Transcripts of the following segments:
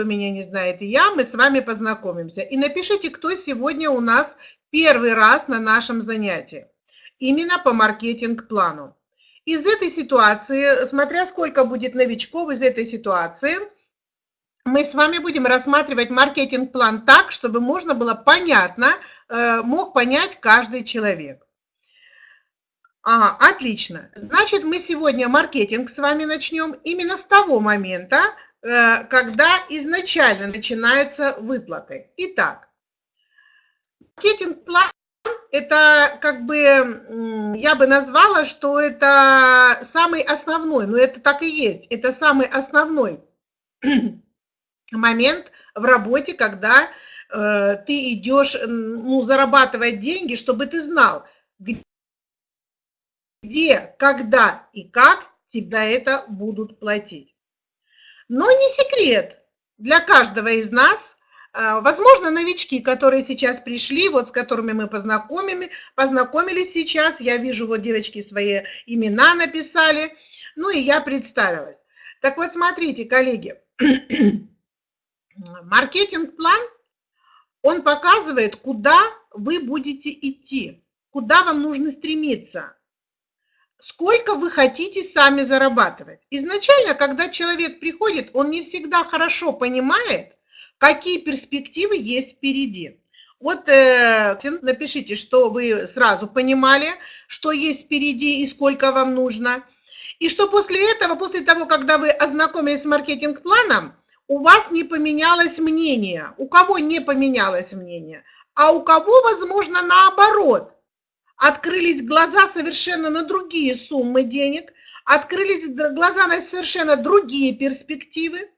кто меня не знает, и я, мы с вами познакомимся. И напишите, кто сегодня у нас первый раз на нашем занятии, именно по маркетинг-плану. Из этой ситуации, смотря сколько будет новичков из этой ситуации, мы с вами будем рассматривать маркетинг-план так, чтобы можно было понятно, э, мог понять каждый человек. Ага, отлично. Значит, мы сегодня маркетинг с вами начнем именно с того момента, когда изначально начинаются выплаты. Итак, маркетинг-план – это как бы, я бы назвала, что это самый основной, но это так и есть, это самый основной момент в работе, когда э, ты идешь ну, зарабатывать деньги, чтобы ты знал, где, когда и как тебе это будут платить. Но не секрет для каждого из нас, э, возможно, новички, которые сейчас пришли, вот с которыми мы познакомили, познакомились сейчас, я вижу, вот девочки свои имена написали, ну и я представилась. Так вот, смотрите, коллеги, маркетинг-план, он показывает, куда вы будете идти, куда вам нужно стремиться, сколько вы хотите сами зарабатывать. Изначально, когда человек приходит, он не всегда хорошо понимает, какие перспективы есть впереди. Вот э, напишите, что вы сразу понимали, что есть впереди и сколько вам нужно. И что после этого, после того, когда вы ознакомились с маркетинг-планом, у вас не поменялось мнение. У кого не поменялось мнение? А у кого, возможно, наоборот. Открылись глаза совершенно на другие суммы денег, открылись глаза на совершенно другие перспективы.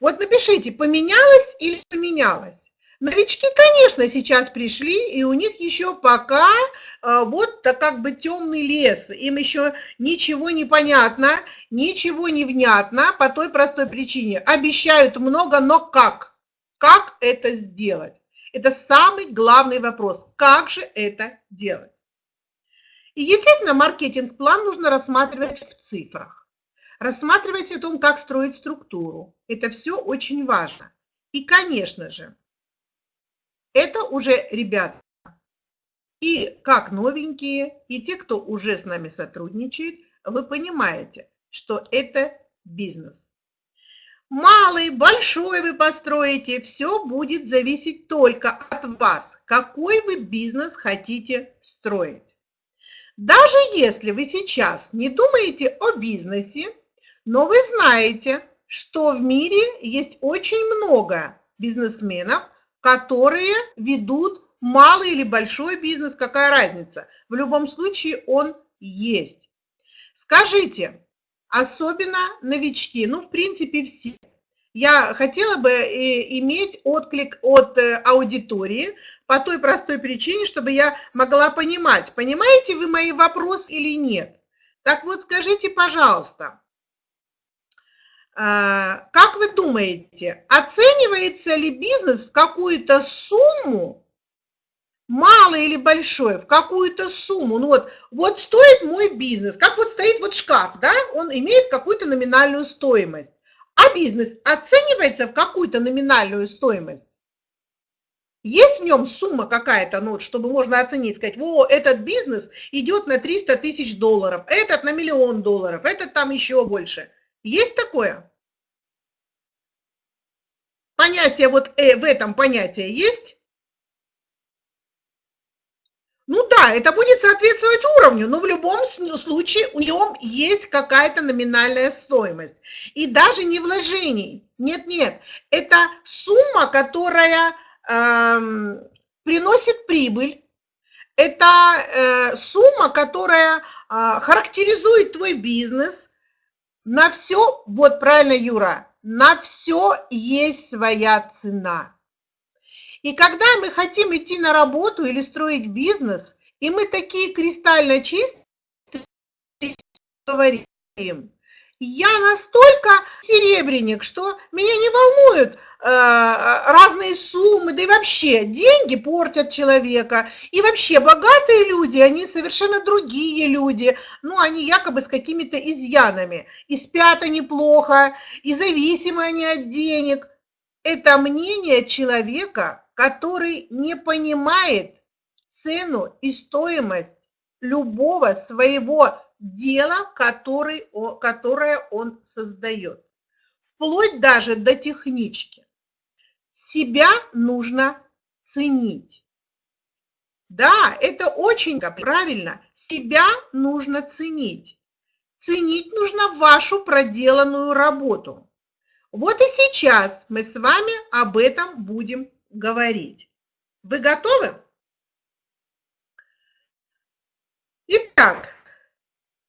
Вот напишите, поменялось или поменялось. Новички, конечно, сейчас пришли, и у них еще пока а, вот так как бы темный лес. Им еще ничего не понятно, ничего не внятно по той простой причине. Обещают много, но как? Как это сделать? Это самый главный вопрос. Как же это делать? И, естественно, маркетинг-план нужно рассматривать в цифрах. Рассматривать о том, как строить структуру. Это все очень важно. И, конечно же, это уже ребята и как новенькие, и те, кто уже с нами сотрудничает, вы понимаете, что это бизнес. Малый, большой вы построите, все будет зависеть только от вас, какой вы бизнес хотите строить. Даже если вы сейчас не думаете о бизнесе, но вы знаете, что в мире есть очень много бизнесменов, которые ведут малый или большой бизнес, какая разница? В любом случае он есть. Скажите, особенно новички, ну, в принципе, все. Я хотела бы э, иметь отклик от э, аудитории по той простой причине, чтобы я могла понимать, понимаете вы мои вопросы или нет. Так вот, скажите, пожалуйста, а, как вы думаете, оценивается ли бизнес в какую-то сумму, малый или большой, в какую-то сумму? Ну вот, вот стоит мой бизнес, как вот стоит вот шкаф, да, он имеет какую-то номинальную стоимость. А бизнес оценивается в какую-то номинальную стоимость? Есть в нем сумма какая-то, ну, чтобы можно оценить, сказать, о, этот бизнес идет на 300 тысяч долларов, этот на миллион долларов, этот там еще больше – есть такое? Понятие вот э, в этом понятие есть? Ну да, это будет соответствовать уровню, но в любом случае у него есть какая-то номинальная стоимость. И даже не вложений. Нет-нет, это сумма, которая э, приносит прибыль. Это э, сумма, которая э, характеризует твой бизнес, на все, вот правильно, Юра, на все есть своя цена. И когда мы хотим идти на работу или строить бизнес, и мы такие кристально чистые говорим, я настолько серебряник, что меня не волнует, разные суммы, да и вообще деньги портят человека. И вообще богатые люди, они совершенно другие люди. Ну, они якобы с какими-то изъянами. И спят они плохо, и зависимы они от денег. Это мнение человека, который не понимает цену и стоимость любого своего дела, который, которое он создает. Вплоть даже до технички. Себя нужно ценить. Да, это очень правильно. Себя нужно ценить. Ценить нужно вашу проделанную работу. Вот и сейчас мы с вами об этом будем говорить. Вы готовы? Итак,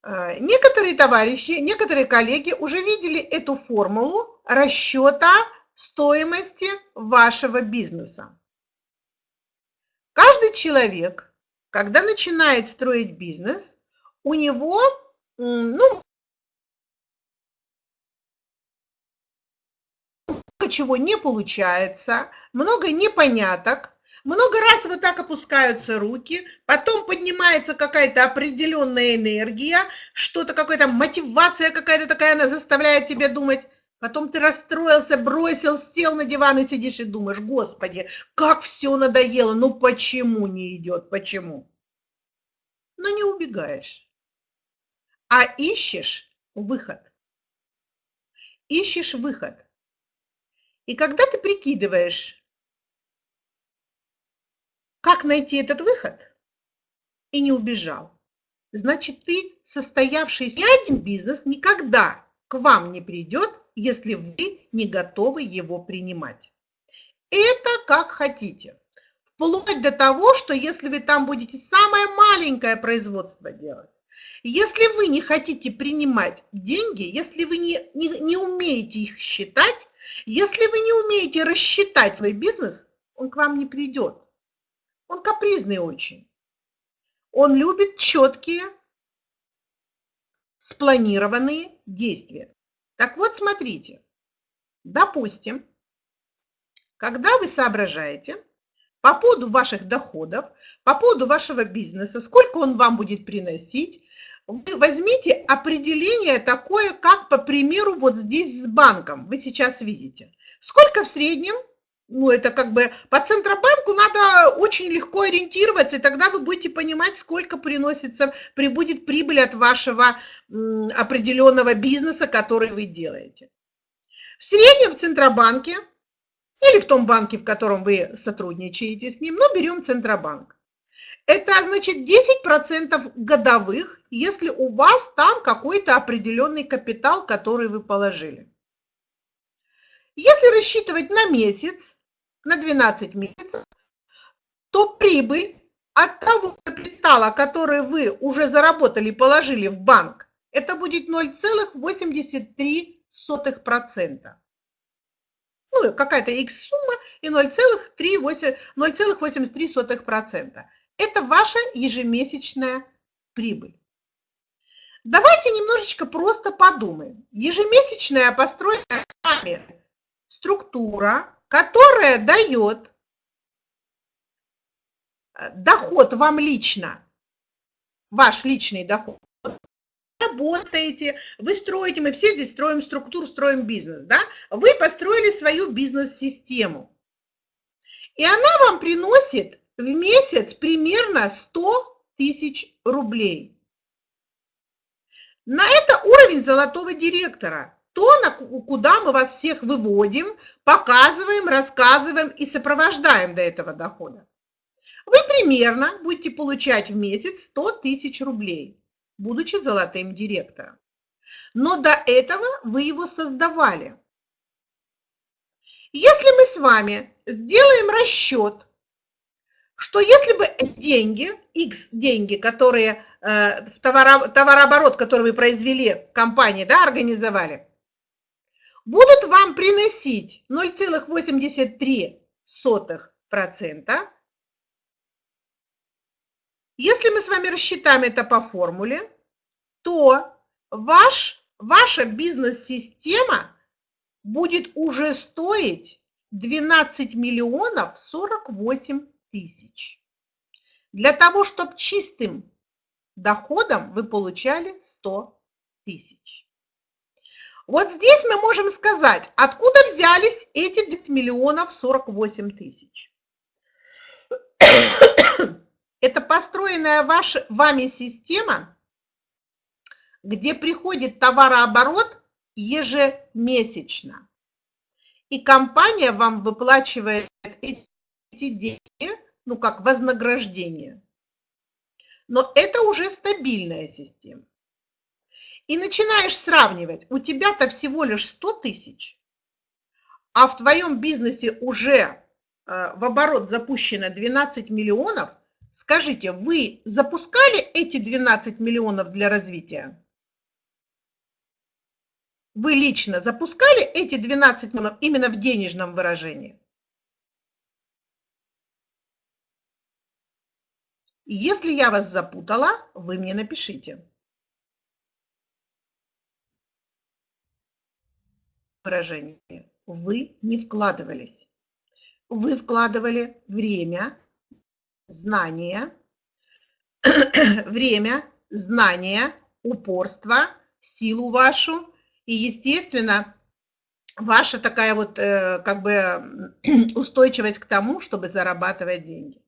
э, некоторые товарищи, некоторые коллеги уже видели эту формулу расчета стоимости вашего бизнеса. Каждый человек, когда начинает строить бизнес, у него ну, чего не получается, много непоняток, много раз вот так опускаются руки, потом поднимается какая-то определенная энергия, что-то какая-то мотивация какая-то такая, она заставляет тебя думать. Потом ты расстроился, бросил, сел на диван и сидишь и думаешь, господи, как все надоело, ну почему не идет, почему? Но не убегаешь, а ищешь выход. Ищешь выход. И когда ты прикидываешь, как найти этот выход? И не убежал. Значит, ты, состоявшийся один бизнес, никогда к вам не придет, если вы не готовы его принимать. Это как хотите. Вплоть до того, что если вы там будете самое маленькое производство делать, если вы не хотите принимать деньги, если вы не, не, не умеете их считать, если вы не умеете рассчитать свой бизнес, он к вам не придет. Он капризный очень. Он любит четкие, спланированные действия. Так вот, смотрите. Допустим, когда вы соображаете по поводу ваших доходов, по поводу вашего бизнеса, сколько он вам будет приносить, вы возьмите определение такое, как, по примеру, вот здесь с банком. Вы сейчас видите. Сколько в среднем ну, это как бы по Центробанку надо очень легко ориентироваться, и тогда вы будете понимать, сколько приносится, прибудет прибыль от вашего определенного бизнеса, который вы делаете. В среднем в Центробанке или в том банке, в котором вы сотрудничаете с ним, но берем Центробанк. Это значит 10% годовых, если у вас там какой-то определенный капитал, который вы положили. Если рассчитывать на месяц, на 12 месяцев, то прибыль от того капитала, который вы уже заработали, положили в банк, это будет 0,83%. Ну, какая-то X сумма и 0,83%. Это ваша ежемесячная прибыль. Давайте немножечко просто подумаем. Ежемесячная построенная вами структура, которая дает э, доход вам лично, ваш личный доход, работаете, вы строите, мы все здесь строим структуру, строим бизнес, да? Вы построили свою бизнес-систему. И она вам приносит в месяц примерно 100 тысяч рублей. На это уровень золотого директора то, куда мы вас всех выводим, показываем, рассказываем и сопровождаем до этого дохода. Вы примерно будете получать в месяц 100 тысяч рублей, будучи золотым директором. Но до этого вы его создавали. Если мы с вами сделаем расчет, что если бы деньги, X деньги, которые э, в товарооборот, который вы произвели, компании, да, организовали, будут вам приносить 0,83%. Если мы с вами рассчитаем это по формуле, то ваш, ваша бизнес-система будет уже стоить 12 миллионов 48 тысяч. Для того, чтобы чистым доходом вы получали 100 тысяч. Вот здесь мы можем сказать, откуда взялись эти 10 миллионов 48 тысяч. Это построенная ваш, вами система, где приходит товарооборот ежемесячно. И компания вам выплачивает эти деньги, ну как вознаграждение. Но это уже стабильная система. И начинаешь сравнивать. У тебя-то всего лишь 100 тысяч, а в твоем бизнесе уже э, в оборот запущено 12 миллионов. Скажите, вы запускали эти 12 миллионов для развития? Вы лично запускали эти 12 миллионов именно в денежном выражении? Если я вас запутала, вы мне напишите. Выражение. Вы не вкладывались. Вы вкладывали время, знания, время, знания, упорство, силу вашу и, естественно, ваша такая вот э, как бы устойчивость к тому, чтобы зарабатывать деньги.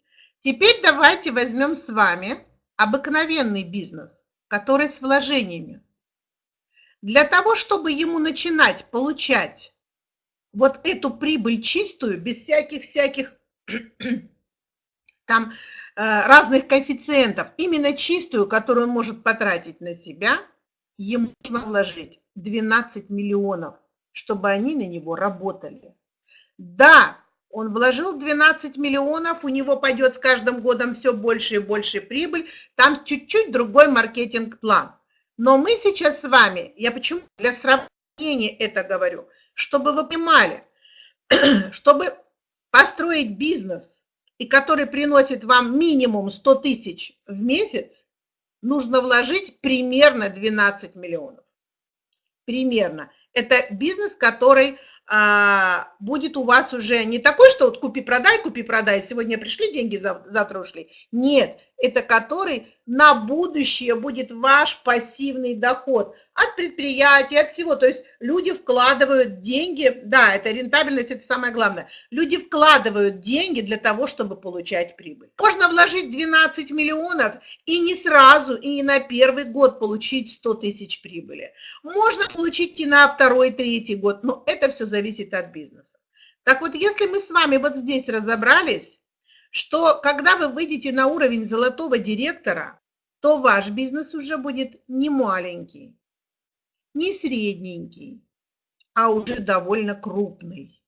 Теперь давайте возьмем с вами обыкновенный бизнес, который с вложениями. Для того, чтобы ему начинать получать вот эту прибыль чистую, без всяких-всяких там э, разных коэффициентов, именно чистую, которую он может потратить на себя, ему нужно вложить 12 миллионов, чтобы они на него работали. Да, он вложил 12 миллионов, у него пойдет с каждым годом все больше и больше прибыль, там чуть-чуть другой маркетинг-план. Но мы сейчас с вами, я почему для сравнения это говорю, чтобы вы понимали, чтобы построить бизнес, и который приносит вам минимум 100 тысяч в месяц, нужно вложить примерно 12 миллионов. Примерно. Это бизнес, который а, будет у вас уже не такой, что вот купи-продай, купи-продай, сегодня пришли деньги, завтра ушли. Нет, это который на будущее будет ваш пассивный доход от предприятия, от всего. То есть люди вкладывают деньги, да, это рентабельность, это самое главное. Люди вкладывают деньги для того, чтобы получать прибыль. Можно вложить 12 миллионов и не сразу, и не на первый год получить 100 тысяч прибыли. Можно получить и на второй, третий год, но это все зависит от бизнеса. Так вот, если мы с вами вот здесь разобрались, что когда вы выйдете на уровень золотого директора, то ваш бизнес уже будет не маленький, не средненький, а уже довольно крупный.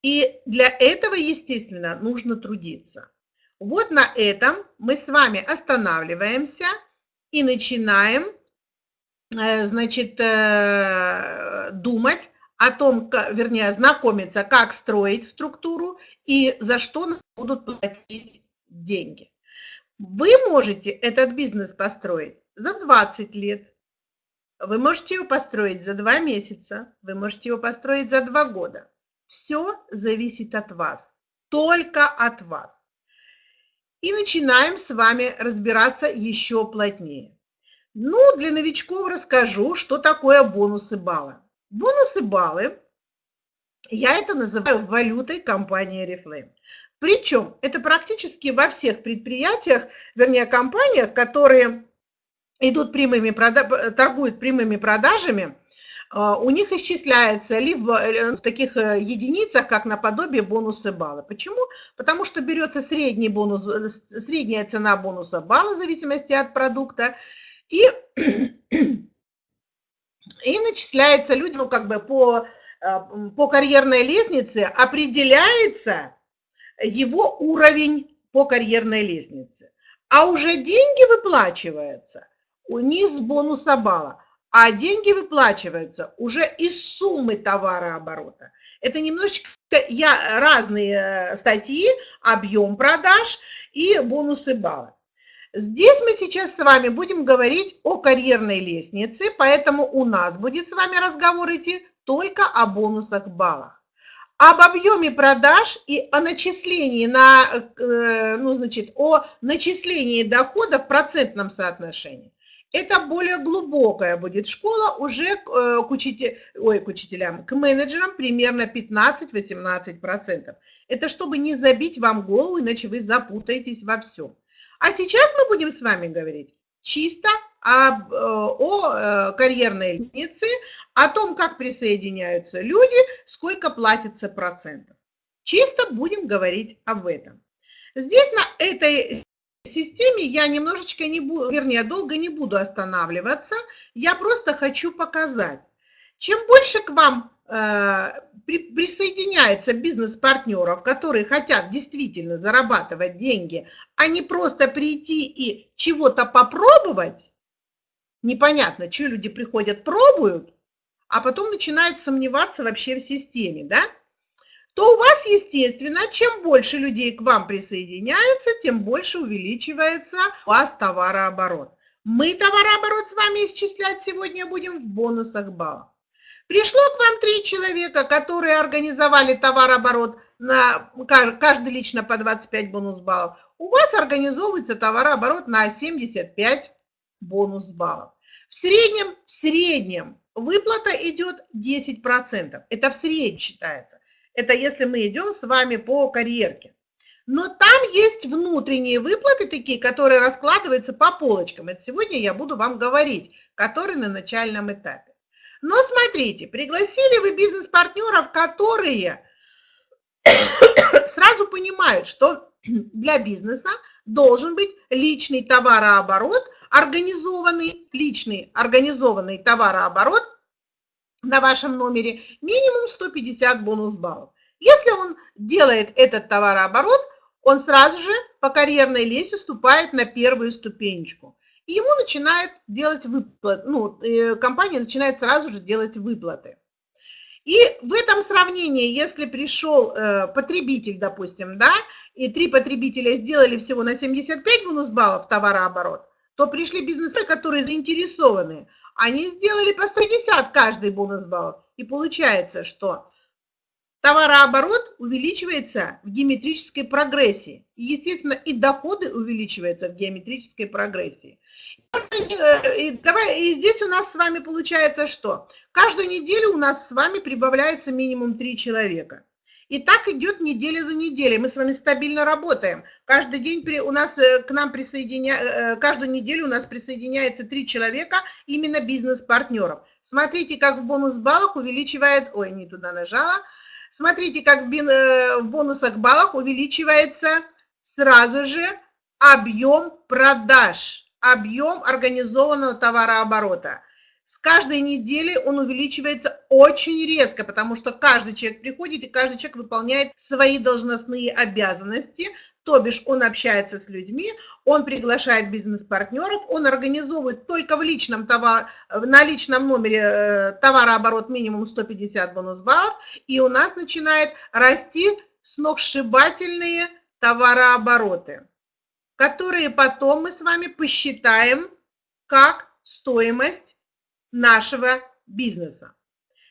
И для этого, естественно, нужно трудиться. Вот на этом мы с вами останавливаемся и начинаем, э, значит, э, думать о том, вернее, знакомиться, как строить структуру и за что будут платить деньги. Вы можете этот бизнес построить за 20 лет, вы можете его построить за 2 месяца, вы можете его построить за 2 года. Все зависит от вас, только от вас. И начинаем с вами разбираться еще плотнее. Ну, для новичков расскажу, что такое бонусы балла. Бонусы баллы, я это называю валютой компании Reflame. Причем это практически во всех предприятиях, вернее компаниях, которые идут прямыми, торгуют прямыми продажами, а, у них исчисляется либо э, в таких э, единицах, как наподобие бонусы баллы. Почему? Потому что берется средний бонус, э, средняя цена бонуса балла в зависимости от продукта, и и начисляется люди, ну, как бы по, э, по карьерной лестнице определяется его уровень по карьерной лестнице. А уже деньги выплачиваются не с бонуса балла, а деньги выплачиваются уже из суммы товарооборота. Это немножечко я, разные э, статьи, объем продаж и бонусы балла. Здесь мы сейчас с вами будем говорить о карьерной лестнице, поэтому у нас будет с вами разговор идти только о бонусах баллах. об объеме продаж и о начислении на, э, ну, значит, о начислении дохода в процентном соотношении. Это более глубокая будет школа уже э, к, учитель, ой, к учителям, к менеджерам примерно 15-18%. Это чтобы не забить вам голову, иначе вы запутаетесь во всем. А сейчас мы будем с вами говорить чисто об, э, о э, карьерной лестнице, о том, как присоединяются люди, сколько платится процентов. Чисто будем говорить об этом. Здесь на этой системе я немножечко не буду, вернее, долго не буду останавливаться. Я просто хочу показать. Чем больше к вам при, присоединяется бизнес-партнеров, которые хотят действительно зарабатывать деньги, а не просто прийти и чего-то попробовать, непонятно, что люди приходят, пробуют, а потом начинают сомневаться вообще в системе, да, то у вас, естественно, чем больше людей к вам присоединяется, тем больше увеличивается у вас товарооборот. Мы товарооборот с вами исчислять сегодня будем в бонусах баллов. Пришло к вам три человека, которые организовали товарооборот на каждый лично по 25 бонус баллов. У вас организовывается товарооборот на 75 бонус баллов. В среднем, в среднем выплата идет 10%. Это в среднем считается. Это если мы идем с вами по карьерке. Но там есть внутренние выплаты такие, которые раскладываются по полочкам. Это сегодня я буду вам говорить, которые на начальном этапе. Но смотрите, пригласили вы бизнес-партнеров, которые сразу понимают, что для бизнеса должен быть личный товарооборот, организованный, личный организованный товарооборот на вашем номере минимум 150 бонус баллов. Если он делает этот товарооборот, он сразу же по карьерной лестнице вступает на первую ступенечку. И ему начинают делать выплаты, ну, э, компания начинает сразу же делать выплаты. И в этом сравнении, если пришел э, потребитель, допустим, да, и три потребителя сделали всего на 75 бонус баллов товарооборот, то пришли бизнесмены, которые заинтересованы. Они сделали по 150 каждый бонус баллов. И получается, что товарооборот увеличивается в геометрической прогрессии. Естественно, и доходы увеличиваются в геометрической прогрессии. И, давай, и здесь у нас с вами получается что? Каждую неделю у нас с вами прибавляется минимум 3 человека. И так идет неделя за неделей. Мы с вами стабильно работаем. Каждый день при, у нас э, к нам присоединя, э, каждую неделю у нас присоединяется три человека, именно бизнес-партнеров. Смотрите, как в бонус-баллах увеличивает... Ой, не туда нажала. Смотрите, как в э, бонусах баллах увеличивается сразу же объем продаж, объем организованного товарооборота. С каждой недели он увеличивается очень резко, потому что каждый человек приходит и каждый человек выполняет свои должностные обязанности, то бишь он общается с людьми, он приглашает бизнес-партнеров, он организовывает только в личном товар, на личном номере э, товарооборот минимум 150 бонус баллов, и у нас начинает расти сногсшибательные товарообороты, которые потом мы с вами посчитаем как стоимость нашего бизнеса.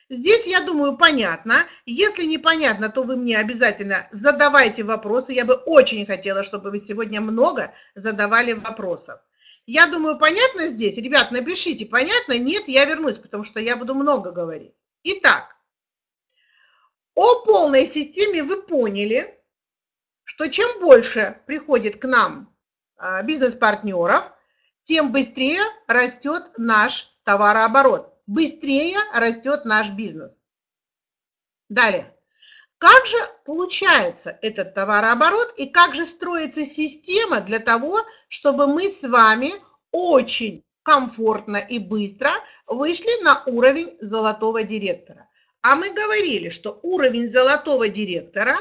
Здесь, я думаю, понятно. Если непонятно, то вы мне обязательно задавайте вопросы. Я бы очень хотела, чтобы вы сегодня много задавали вопросов. Я думаю, понятно здесь? Ребят, напишите, понятно? Нет, я вернусь, потому что я буду много говорить. Итак, о полной системе вы поняли, что чем больше приходит к нам а, бизнес-партнеров, тем быстрее растет наш товарооборот быстрее растет наш бизнес. Далее. Как же получается этот товарооборот и как же строится система для того, чтобы мы с вами очень комфортно и быстро вышли на уровень золотого директора. А мы говорили, что уровень золотого директора,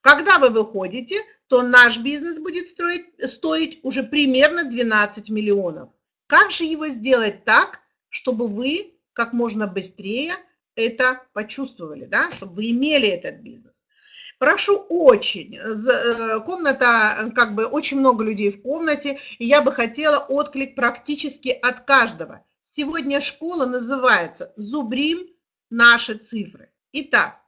когда вы выходите, то наш бизнес будет строить, стоить уже примерно 12 миллионов. Как же его сделать так, чтобы вы как можно быстрее это почувствовали, да, чтобы вы имели этот бизнес. Прошу очень, э, комната, как бы очень много людей в комнате, и я бы хотела отклик практически от каждого. Сегодня школа называется «Зубрим наши цифры». Итак,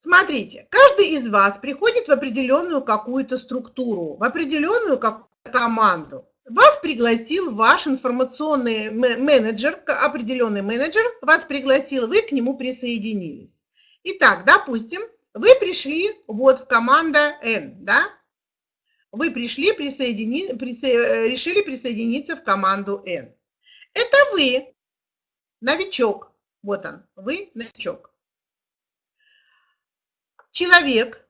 Смотрите, каждый из вас приходит в определенную какую-то структуру, в определенную какую-то команду. Вас пригласил ваш информационный менеджер, определенный менеджер, вас пригласил, вы к нему присоединились. Итак, допустим, вы пришли вот в команда N, да? Вы пришли, присоедини, присо, решили присоединиться в команду N. Это вы, новичок. Вот он, вы новичок. Человек,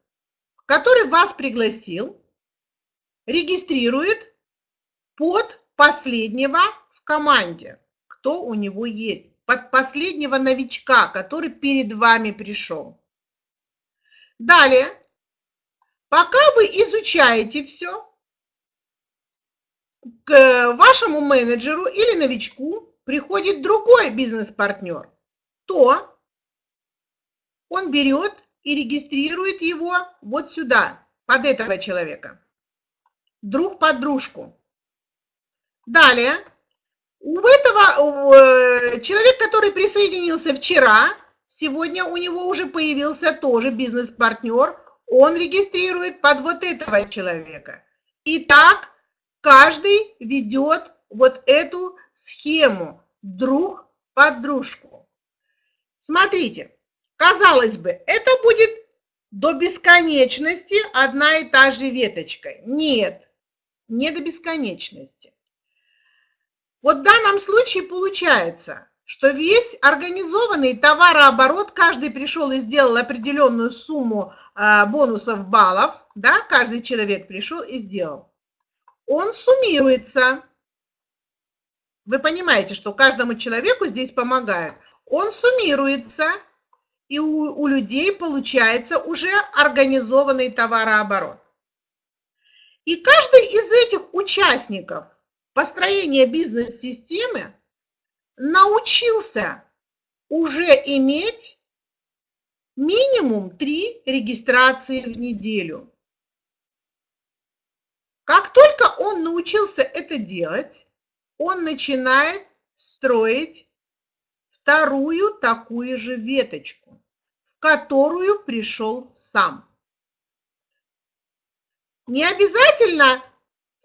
который вас пригласил, регистрирует под последнего в команде, кто у него есть, под последнего новичка, который перед вами пришел. Далее, пока вы изучаете все, к вашему менеджеру или новичку приходит другой бизнес-партнер, то он берет и регистрирует его вот сюда, под этого человека. Друг под дружку. Далее, у этого э, человек, который присоединился вчера, сегодня у него уже появился тоже бизнес-партнер, он регистрирует под вот этого человека. Итак, каждый ведет вот эту схему друг под дружку. Смотрите, казалось бы, это будет до бесконечности одна и та же веточка. Нет, не до бесконечности. Вот в данном случае получается, что весь организованный товарооборот, каждый пришел и сделал определенную сумму а, бонусов баллов, да, каждый человек пришел и сделал. Он суммируется. Вы понимаете, что каждому человеку здесь помогают. Он суммируется, и у, у людей получается уже организованный товарооборот. И каждый из этих участников – построения бизнес-системы научился уже иметь минимум три регистрации в неделю. Как только он научился это делать, он начинает строить вторую такую же веточку, в которую пришел сам. Не обязательно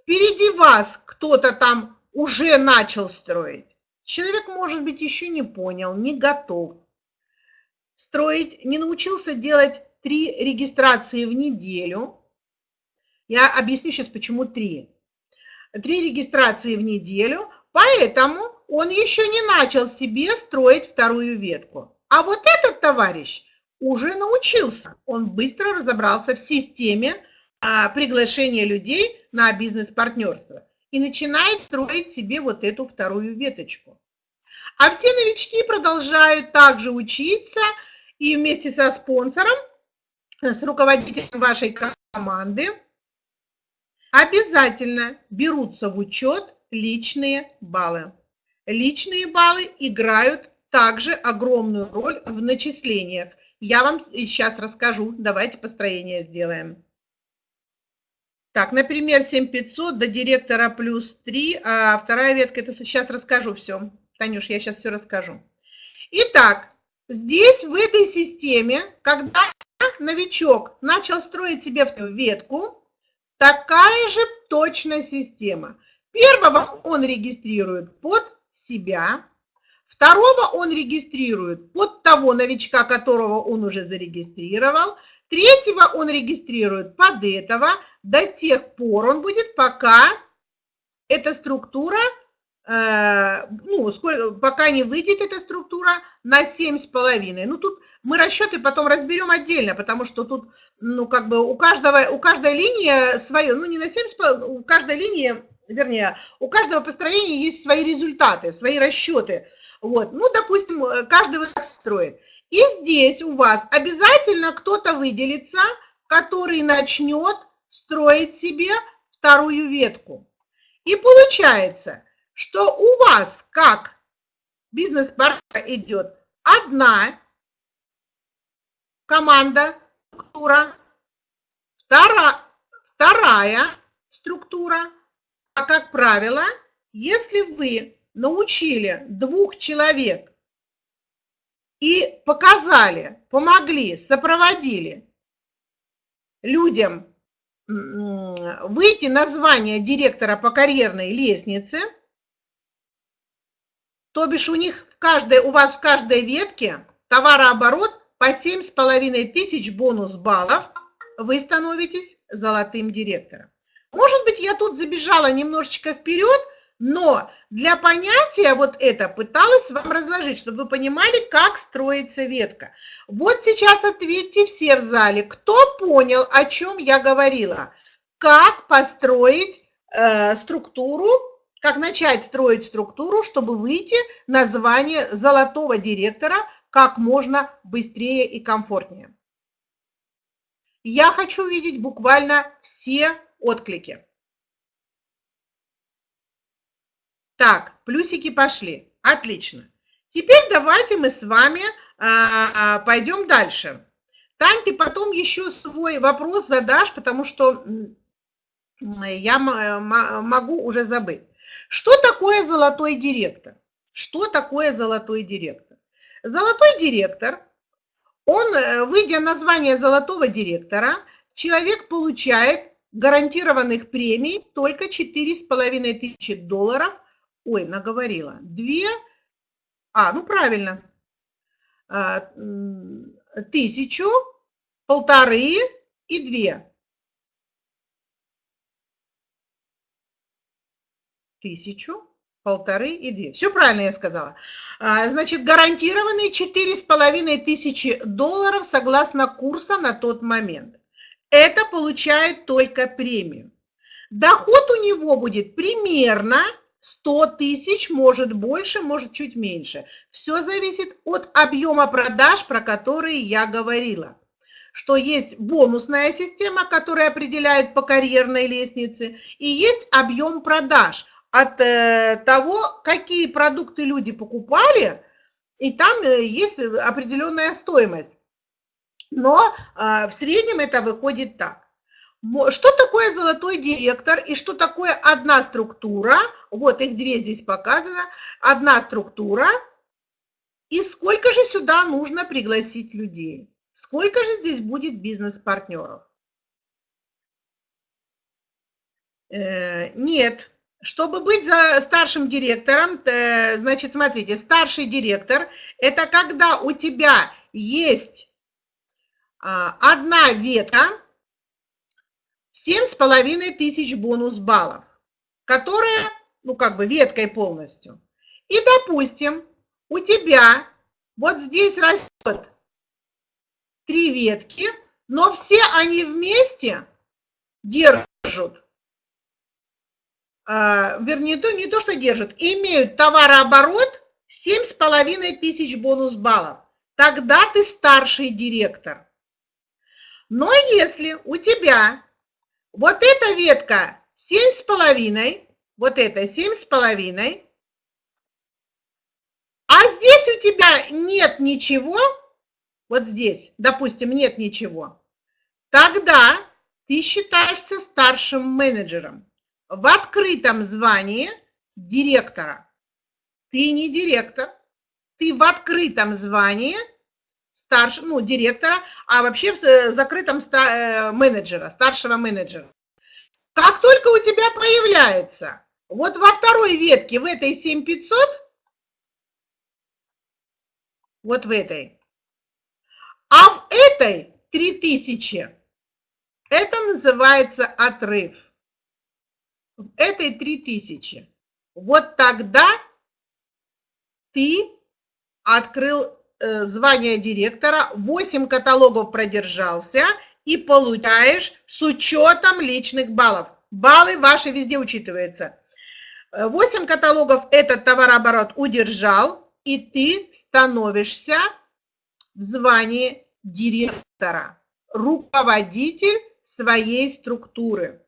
впереди вас кто-то там уже начал строить. Человек, может быть, еще не понял, не готов. Строить, не научился делать три регистрации в неделю. Я объясню сейчас, почему три. Три регистрации в неделю, поэтому он еще не начал себе строить вторую ветку. А вот этот товарищ уже научился. Он быстро разобрался в системе а, приглашения людей на бизнес-партнерство и начинает строить себе вот эту вторую веточку. А все новички продолжают также учиться и вместе со спонсором, с руководителем вашей команды обязательно берутся в учет личные баллы. Личные баллы играют также огромную роль в начислениях. Я вам сейчас расскажу. Давайте построение сделаем. Так, например, 7500 до директора плюс 3, а вторая ветка, это сейчас расскажу все. Танюш, я сейчас все расскажу. Итак, здесь в этой системе, когда новичок начал строить себе ветку, такая же точная система. Первого он регистрирует под себя, второго он регистрирует под того новичка, которого он уже зарегистрировал, третьего он регистрирует под этого – до тех пор он будет, пока эта структура, э, ну, сколько, пока не выйдет эта структура на 7,5. Ну, тут мы расчеты потом разберем отдельно, потому что тут, ну, как бы у каждого, у каждой линии свое, ну, не на 7,5, у каждой линии, вернее, у каждого построения есть свои результаты, свои расчеты. Вот, ну, допустим, каждый вот так строит. И здесь у вас обязательно кто-то выделится, который начнет строить себе вторую ветку. И получается, что у вас как бизнес-партнер идет одна команда, структура, вторая, вторая структура. А как правило, если вы научили двух человек и показали, помогли, сопроводили людям выйти на звание директора по карьерной лестнице, то бишь у них в каждой, у вас в каждой ветке товарооборот по 7,5 тысяч бонус баллов, вы становитесь золотым директором. Может быть, я тут забежала немножечко вперед, но для понятия вот это пыталась вам разложить, чтобы вы понимали, как строится ветка. Вот сейчас ответьте все в зале, кто понял, о чем я говорила. Как построить э, структуру, как начать строить структуру, чтобы выйти на звание золотого директора как можно быстрее и комфортнее. Я хочу видеть буквально все отклики. Так, плюсики пошли. Отлично. Теперь давайте мы с вами а, а, пойдем дальше. Тань, ты потом еще свой вопрос задашь, потому что я могу уже забыть. Что такое золотой директор? Что такое золотой директор? Золотой директор, он, э, выйдя на звание золотого директора, человек получает гарантированных премий только 4,5 тысячи долларов. Ой, наговорила. Две, а, ну правильно, а, тысячу, полторы и две. Тысячу, полторы и две. Все правильно я сказала. А, значит, гарантированные четыре с половиной тысячи долларов согласно курса на тот момент. Это получает только премию. Доход у него будет примерно 100 тысяч, может больше, может чуть меньше. Все зависит от объема продаж, про которые я говорила что есть бонусная система, которая определяет по карьерной лестнице, и есть объем продаж от э, того, какие продукты люди покупали, и там э, есть определенная стоимость. Но э, в среднем это выходит так. Что такое золотой директор и что такое одна структура? Вот их две здесь показано. Одна структура. И сколько же сюда нужно пригласить людей? Сколько же здесь будет бизнес-партнеров? Э, нет, чтобы быть за старшим директором, э, значит, смотрите, старший директор – это когда у тебя есть а, одна ветка, 7,5 тысяч бонус баллов, которая, ну, как бы веткой полностью. И, допустим, у тебя вот здесь растет три ветки, но все они вместе держат а, вернее, то, не то, что держат, имеют товарооборот 7,5 тысяч бонус баллов. Тогда ты старший директор. Но если у тебя вот эта ветка 7,5, вот это 7,5, а здесь у тебя нет ничего, вот здесь, допустим, нет ничего, тогда ты считаешься старшим менеджером. В открытом звании директора. Ты не директор, ты в открытом звании старшего, ну, директора, а вообще в э, закрытом э, менеджера, старшего менеджера. Как только у тебя появляется вот во второй ветке, в этой 7500, вот в этой, а в этой 3000, это называется отрыв в этой 3000. Вот тогда ты открыл звание директора, 8 каталогов продержался и получаешь с учетом личных баллов. Баллы ваши везде учитываются. 8 каталогов этот товарооборот удержал, и ты становишься в звании директора, руководитель своей структуры.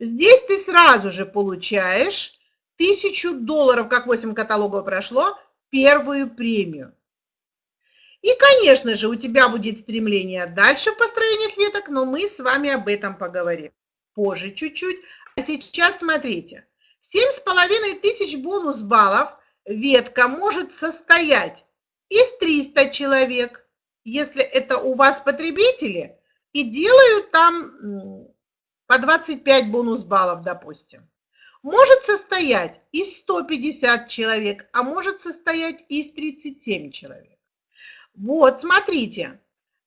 Здесь ты сразу же получаешь тысячу долларов, как 8 каталогов прошло, первую премию. И, конечно же, у тебя будет стремление дальше в построениях веток, но мы с вами об этом поговорим позже чуть-чуть. А сейчас смотрите, 7,5 тысяч бонус баллов ветка может состоять из 300 человек, если это у вас потребители, и делают там по 25 бонус баллов, допустим. Может состоять из 150 человек, а может состоять из 37 человек. Вот, смотрите,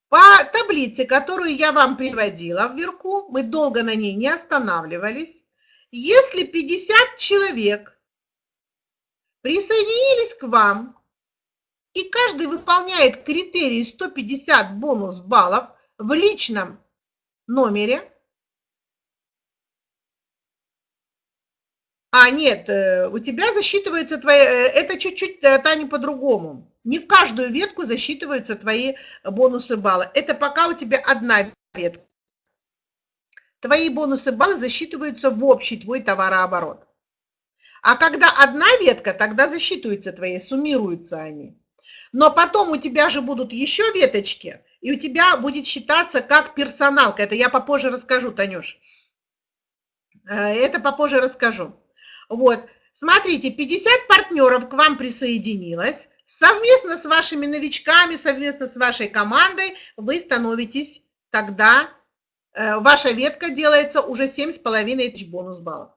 по таблице, которую я вам приводила вверху, мы долго на ней не останавливались. Если 50 человек присоединились к вам, и каждый выполняет критерии 150 бонус баллов в личном номере, А, нет, э, у тебя засчитывается твои, э, это чуть-чуть, э, Таня, по-другому. Не в каждую ветку засчитываются твои бонусы баллы. Это пока у тебя одна ветка. Твои бонусы баллы засчитываются в общий твой товарооборот. А когда одна ветка, тогда засчитываются твои, суммируются они. Но потом у тебя же будут еще веточки, и у тебя будет считаться как персоналка. Это я попозже расскажу, Танюш. Это попозже расскажу. Вот, смотрите, 50 партнеров к вам присоединилось. Совместно с вашими новичками, совместно с вашей командой вы становитесь тогда, э, ваша ветка делается уже 7,5 тысяч бонус баллов.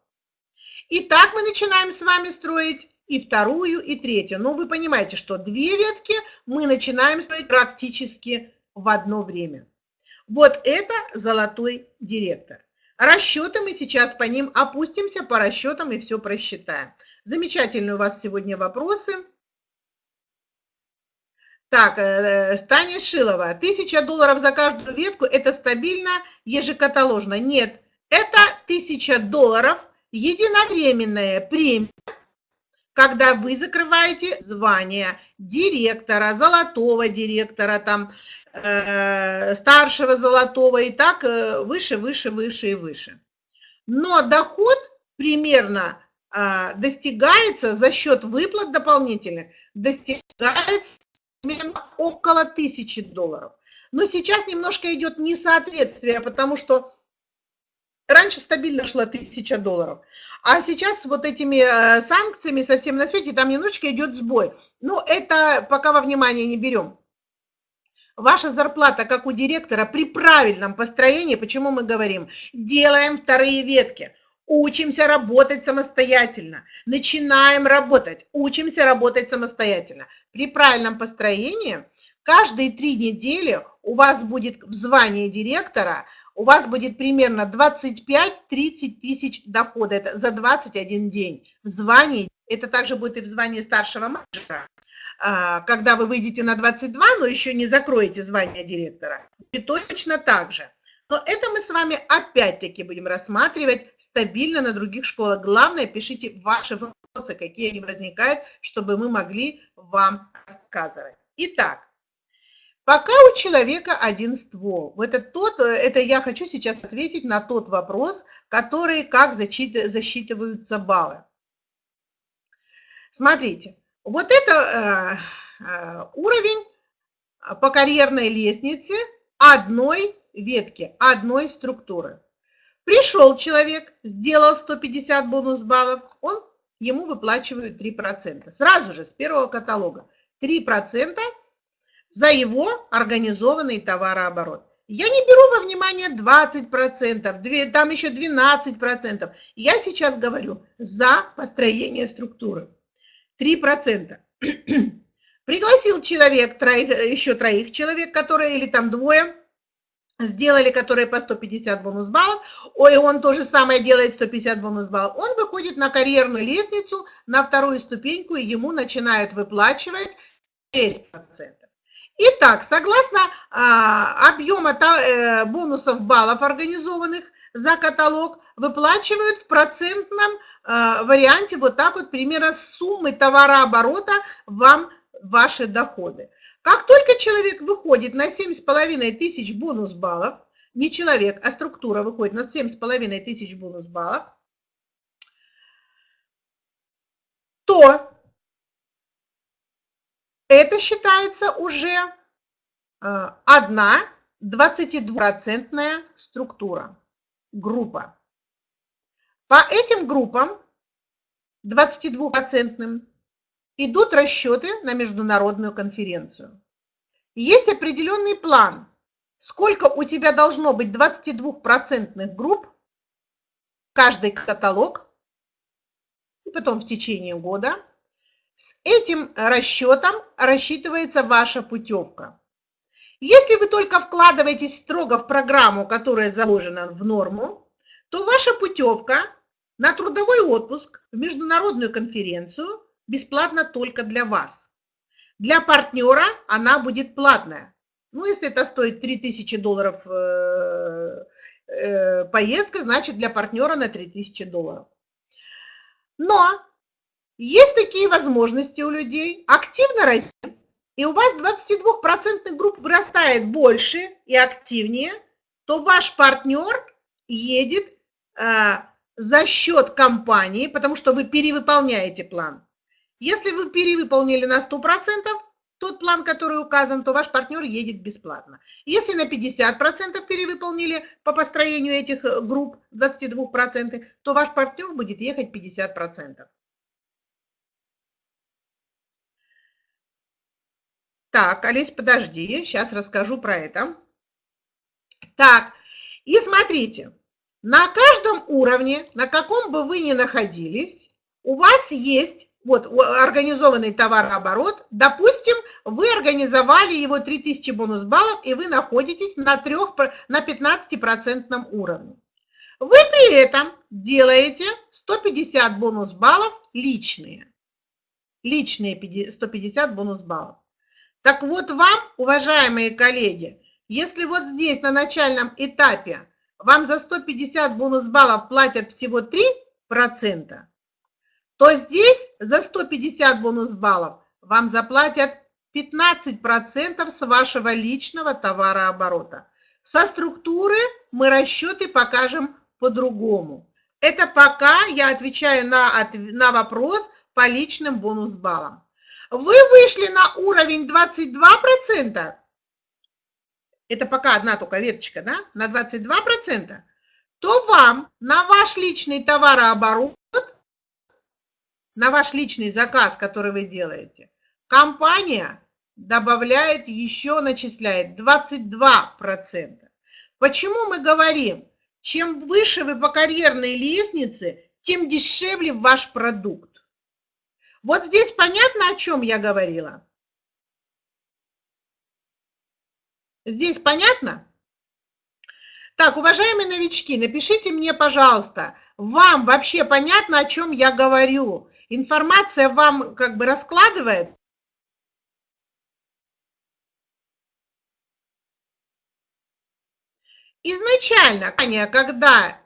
Итак, мы начинаем с вами строить и вторую, и третью. Но вы понимаете, что две ветки мы начинаем строить практически в одно время. Вот это золотой директор. Расчеты мы сейчас по ним опустимся, по расчетам и все просчитаем. Замечательные у вас сегодня вопросы. Так, э, Таня Шилова. Тысяча долларов за каждую ветку – это стабильно, ежекаталожно. Нет, это тысяча долларов единовременная премия, когда вы закрываете звание директора, золотого директора, там, Э, старшего золотого и так э, выше, выше, выше и выше. Но доход примерно а, достигается за счет выплат дополнительных, достигается примерно около 1000 долларов. Но сейчас немножко идет несоответствие, потому что раньше стабильно шла 1000 долларов, а сейчас вот этими э, санкциями совсем на свете там немножечко идет сбой. Ну, это пока во внимание не берем. Ваша зарплата, как у директора, при правильном построении, почему мы говорим, делаем вторые ветки, учимся работать самостоятельно, начинаем работать, учимся работать самостоятельно. При правильном построении каждые три недели у вас будет в звании директора, у вас будет примерно 25-30 тысяч дохода это за 21 день в звании. Это также будет и в звании старшего менеджера. А, когда вы выйдете на 22, но еще не закроете звание директора. И точно так же. Но это мы с вами опять-таки будем рассматривать стабильно на других школах. Главное, пишите ваши вопросы, какие они возникают, чтобы мы могли вам рассказывать. Итак, пока у человека один ствол. Это, тот, это я хочу сейчас ответить на тот вопрос, который, как засчитываются баллы. Смотрите, вот это э, э, уровень по карьерной лестнице одной ветки, одной структуры. Пришел человек, сделал 150 бонус баллов, он, ему выплачивают 3%. Сразу же с первого каталога. 3% за его организованный товарооборот. Я не беру во внимание 20%, там еще 12%. Я сейчас говорю за построение структуры. 3%. Пригласил человек, троих, еще троих человек, которые, или там двое, сделали, которые по 150 бонус баллов, ой, он то же самое делает 150 бонус баллов, он выходит на карьерную лестницу, на вторую ступеньку, и ему начинают выплачивать 6%. Итак, согласно а, объема э, бонусов баллов организованных за каталог, выплачивают в процентном Э, варианте вот так вот примерно суммы товарооборота вам ваши доходы. Как только человек выходит на 7,5 тысяч бонус баллов, не человек, а структура выходит на 7,5 тысяч бонус баллов, то это считается уже э, одна 22% структура, группа. По этим группам 22-процентным идут расчеты на международную конференцию. Есть определенный план, сколько у тебя должно быть 22% групп, каждый каталог, и потом в течение года. С этим расчетом рассчитывается ваша путевка. Если вы только вкладываетесь строго в программу, которая заложена в норму, то ваша путевка на трудовой отпуск в международную конференцию бесплатна только для вас. Для партнера она будет платная. Ну, если это стоит 3000 долларов э, э, поездка, значит для партнера на 3000 долларов. Но есть такие возможности у людей активно расти, и у вас 22% групп вырастает больше и активнее, то ваш партнер едет э, за счет компании, потому что вы перевыполняете план. Если вы перевыполнили на 100% тот план, который указан, то ваш партнер едет бесплатно. Если на 50% перевыполнили по построению этих э, групп 22%, то ваш партнер будет ехать 50%. Так, Олесь, подожди, сейчас расскажу про это. Так, и смотрите, на каждом уровне, на каком бы вы ни находились, у вас есть вот организованный товарооборот, допустим, вы организовали его 3000 бонус баллов, и вы находитесь на, 3, на 15% уровне. Вы при этом делаете 150 бонус баллов личные. Личные 150 бонус баллов. Так вот вам, уважаемые коллеги, если вот здесь на начальном этапе вам за 150 бонус баллов платят всего 3%, то здесь за 150 бонус баллов вам заплатят 15% с вашего личного товарооборота. Со структуры мы расчеты покажем по-другому. Это пока я отвечаю на, на вопрос по личным бонус баллам. Вы вышли на уровень 22%, это пока одна только веточка, да, на 22%, то вам на ваш личный товарооборот на ваш личный заказ, который вы делаете, компания добавляет еще, начисляет 22%. Почему мы говорим, чем выше вы по карьерной лестнице, тем дешевле ваш продукт. Вот здесь понятно, о чем я говорила? Здесь понятно? Так, уважаемые новички, напишите мне, пожалуйста, вам вообще понятно, о чем я говорю? информация вам как бы раскладывает. Изначально, когда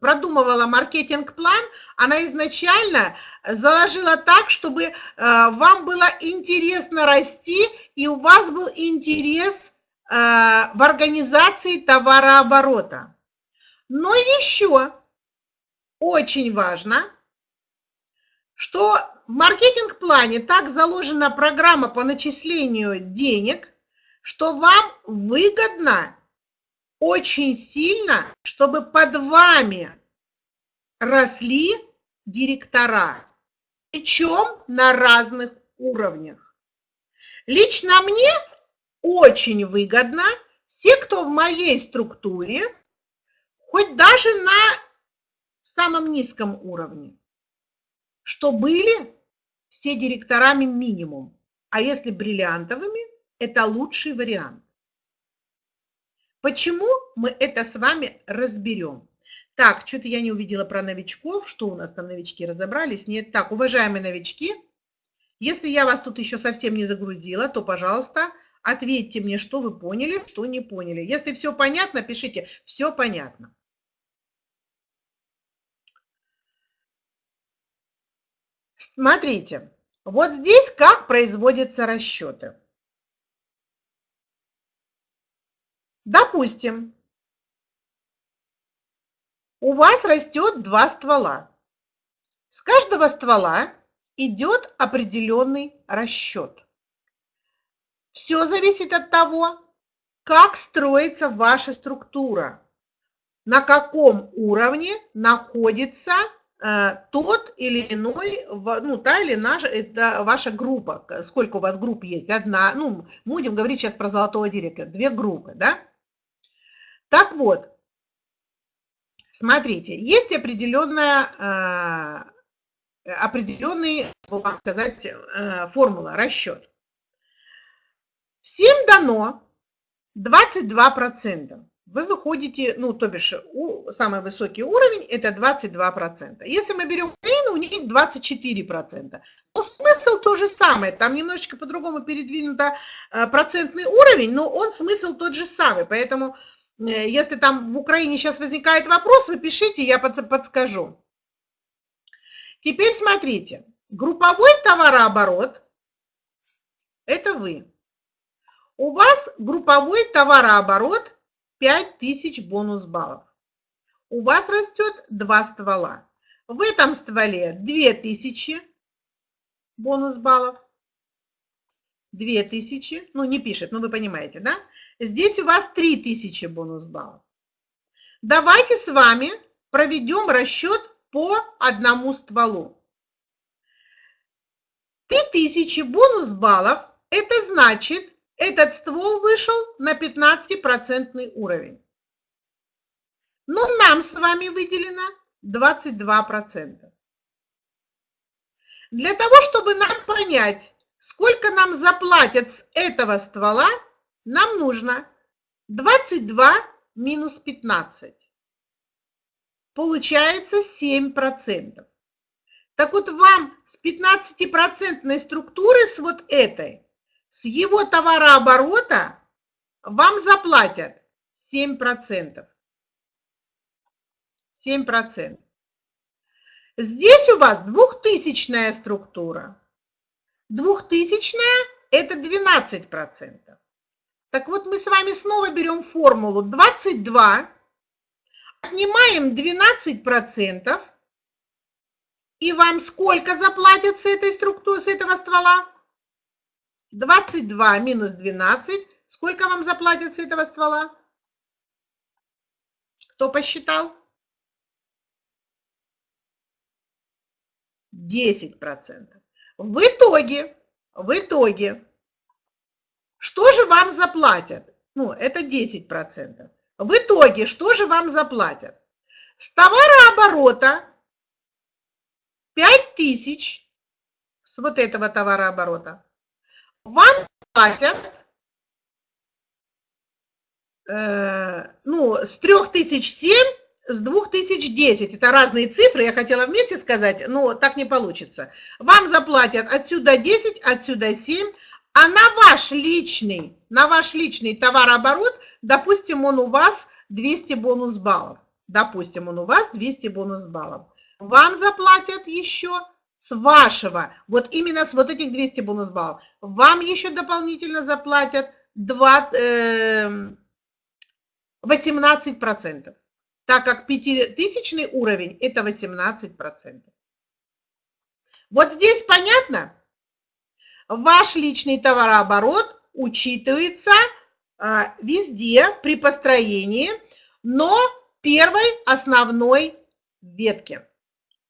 продумывала маркетинг-план, она изначально заложила так, чтобы э, вам было интересно расти, и у вас был интерес э, в организации товарооборота. Но еще очень важно – что в маркетинг-плане так заложена программа по начислению денег, что вам выгодно очень сильно, чтобы под вами росли директора, причем на разных уровнях. Лично мне очень выгодно все, кто в моей структуре, хоть даже на самом низком уровне что были все директорами минимум, а если бриллиантовыми, это лучший вариант. Почему мы это с вами разберем? Так, что-то я не увидела про новичков. Что у нас там новички разобрались? Нет. Так, уважаемые новички, если я вас тут еще совсем не загрузила, то, пожалуйста, ответьте мне, что вы поняли, что не поняли. Если все понятно, пишите «все понятно». Смотрите, вот здесь как производятся расчеты. Допустим, у вас растет два ствола. С каждого ствола идет определенный расчет. Все зависит от того, как строится ваша структура, на каком уровне находится э, тот или иной, ну, та или наша, это ваша группа. Сколько у вас групп есть? Одна, ну, будем говорить сейчас про золотого директора. Две группы, да? Так вот, смотрите, есть определенная, э, определенный, вам сказать, э, формула, расчет. Всем дано 22% вы выходите, ну, то бишь, самый высокий уровень – это 22%. Если мы берем Украину, у них 24%. Но смысл то же самое, там немножечко по-другому передвинуто э, процентный уровень, но он смысл тот же самый. Поэтому, если там в Украине сейчас возникает вопрос, вы пишите, я подскажу. Теперь смотрите, групповой товарооборот – это вы. У вас групповой товарооборот 5000 бонус баллов. У вас растет два ствола. В этом стволе 2000 бонус баллов. 2000, ну не пишет, но вы понимаете, да? Здесь у вас 3000 бонус баллов. Давайте с вами проведем расчет по одному стволу. 3000 бонус баллов, это значит, этот ствол вышел на 15% уровень. Но нам с вами выделено 22%. Для того, чтобы нам понять, сколько нам заплатят с этого ствола, нам нужно 22 минус 15. Получается 7%. Так вот вам с 15% структуры, с вот этой, с его товарооборота вам заплатят 7%. 7%. Здесь у вас двухтысячная структура. Двухтысячная – это 12%. Так вот, мы с вами снова берем формулу 22, отнимаем 12%, и вам сколько заплатят с этой структуры, с этого ствола? 22 минус 12. Сколько вам заплатят с этого ствола? Кто посчитал? 10%. В итоге, в итоге, что же вам заплатят? Ну, это 10%. В итоге, что же вам заплатят? С товарооборота 5000 с вот этого товарооборота вам платят э, ну, с 3007, с 2010. Это разные цифры, я хотела вместе сказать, но так не получится. Вам заплатят отсюда 10, отсюда 7, а на ваш личный, на ваш личный товарооборот, допустим, он у вас 200 бонус баллов. Допустим, он у вас 200 бонус баллов. Вам заплатят еще с вашего, вот именно с вот этих 200 бонус баллов, вам еще дополнительно заплатят 2, э, 18%, так как пятитысячный уровень – это 18%. Вот здесь понятно? Ваш личный товарооборот учитывается а, везде при построении, но первой основной ветке.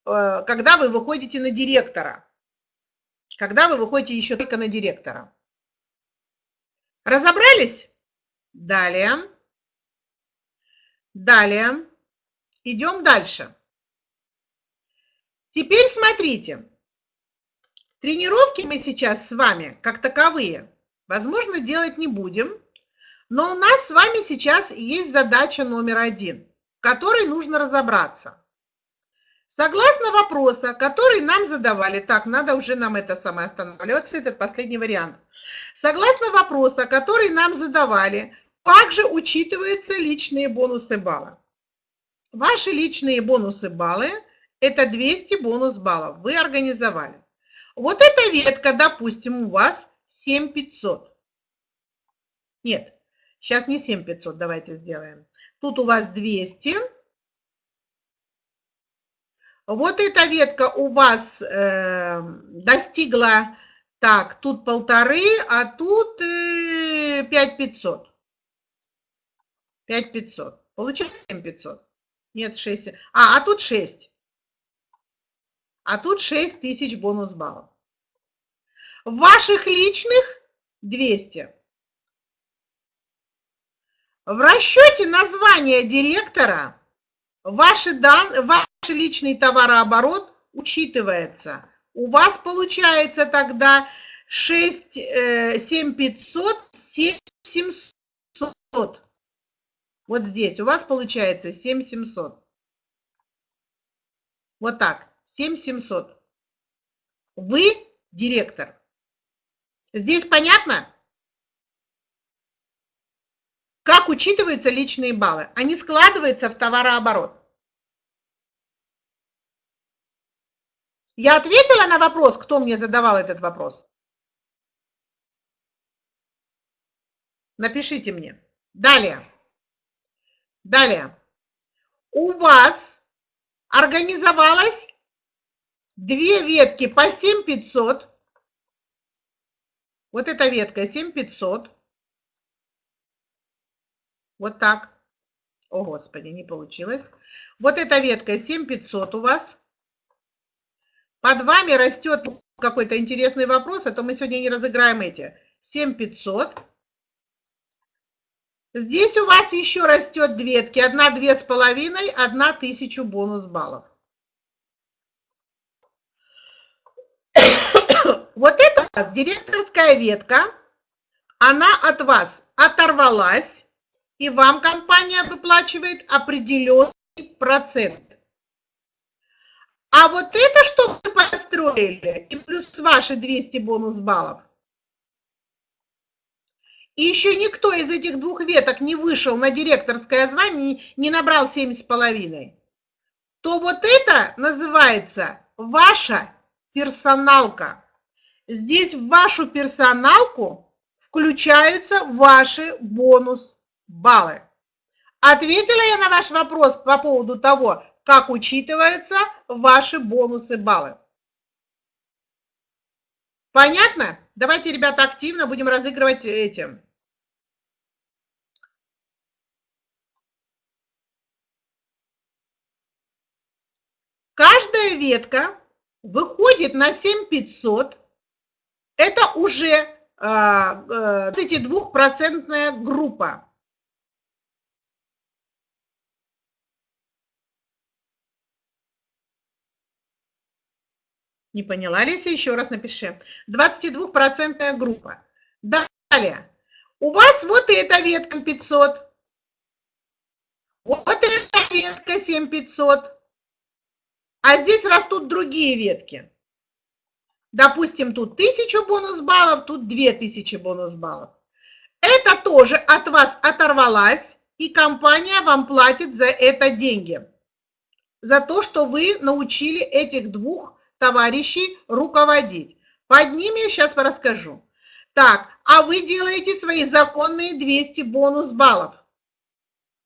Э, когда вы выходите на директора. Когда вы выходите еще только на директора. Разобрались? Далее. Далее. Идем дальше. Теперь смотрите. Тренировки мы сейчас с вами, как таковые, возможно, делать не будем, но у нас с вами сейчас есть задача номер один, в которой нужно разобраться – Согласно вопроса, который нам задавали, так, надо уже нам это самое останавливаться, этот последний вариант. Согласно вопроса, который нам задавали, также учитываются личные бонусы балла. Ваши личные бонусы баллы – это 200 бонус баллов. Вы организовали. Вот эта ветка, допустим, у вас 7500. Нет, сейчас не 7500, давайте сделаем. Тут у вас 200 вот эта ветка у вас э, достигла, так, тут полторы, а тут э, 5500. 5500. Получилось 7500? Нет, 6. А, а тут 6. А тут 6 тысяч бонус баллов. Ваших личных 200. В расчете названия директора ваши дан, ваш личный товарооборот учитывается. У вас получается тогда 6, 7500, 7700. Вот здесь у вас получается 7700. Вот так, 7700. Вы директор. Здесь понятно? Как учитываются личные баллы? Они складываются в товарооборот. Я ответила на вопрос, кто мне задавал этот вопрос? Напишите мне. Далее. Далее. У вас организовалось две ветки по 7500. Вот эта ветка 7500. Вот так. О, Господи, не получилось. Вот эта ветка 7500 у вас. Под вами растет какой-то интересный вопрос, а то мы сегодня не разыграем эти. 7500. Здесь у вас еще растет две ветки. Одна две с половиной, одна тысячу бонус баллов. Вот это у вас директорская ветка. Она от вас оторвалась, и вам компания выплачивает определенный процент. А вот это, что вы построили, и плюс ваши 200 бонус баллов, и еще никто из этих двух веток не вышел на директорское звание, не набрал 7,5, то вот это называется ваша персоналка. Здесь в вашу персоналку включаются ваши бонус-баллы. Ответила я на ваш вопрос по поводу того, как учитываются ваши бонусы-баллы. Понятно? Давайте, ребята, активно будем разыгрывать этим. Каждая ветка выходит на 7500. Это уже 32% а, группа. Не поняла, Леся? Еще раз напиши. 22% группа. Далее. У вас вот эта ветка 500. Вот эта ветка 7500. А здесь растут другие ветки. Допустим, тут 1000 бонус баллов, тут 2000 бонус баллов. Это тоже от вас оторвалась, и компания вам платит за это деньги. За то, что вы научили этих двух товарищей руководить. Под ними я сейчас расскажу. Так, а вы делаете свои законные 200 бонус баллов,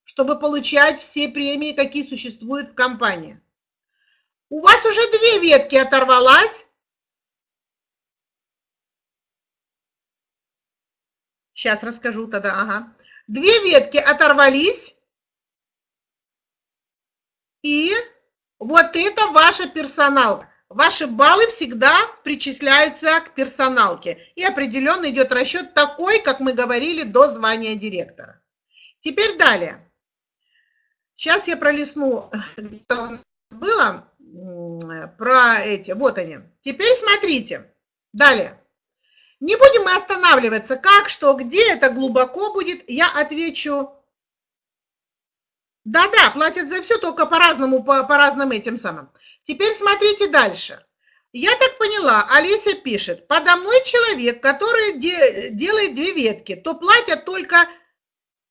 чтобы получать все премии, какие существуют в компании. У вас уже две ветки оторвалась. Сейчас расскажу тогда, ага. Две ветки оторвались. И вот это ваша персоналка. Ваши баллы всегда причисляются к персоналке. И определенно идет расчет такой, как мы говорили, до звания директора. Теперь далее. Сейчас я пролистну, что было про эти. Вот они. Теперь смотрите. Далее. Не будем мы останавливаться, как, что, где, это глубоко будет. Я отвечу да-да, платят за все, только по-разному, по, по разным этим самым. Теперь смотрите дальше. Я так поняла, Олеся пишет, подо мной человек, который де, делает две ветки, то платят только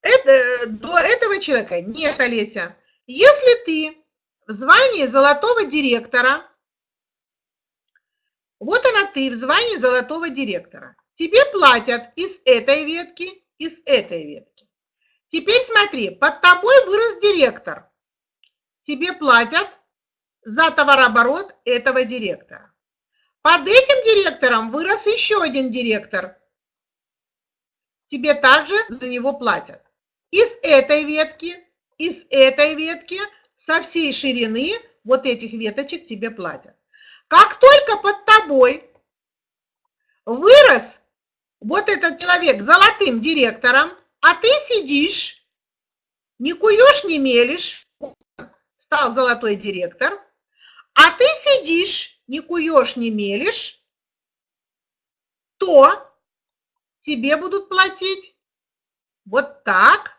это, до этого человека. Нет, Олеся, если ты в звании золотого директора, вот она ты в звании золотого директора, тебе платят из этой ветки, из этой ветки. Теперь смотри, под тобой вырос директор. Тебе платят за товарооборот этого директора. Под этим директором вырос еще один директор. Тебе также за него платят. Из этой ветки, из этой ветки, со всей ширины вот этих веточек тебе платят. Как только под тобой вырос вот этот человек золотым директором, а ты сидишь, не куешь, не мелешь, стал золотой директор, а ты сидишь, не куешь, не мелешь, то тебе будут платить вот так,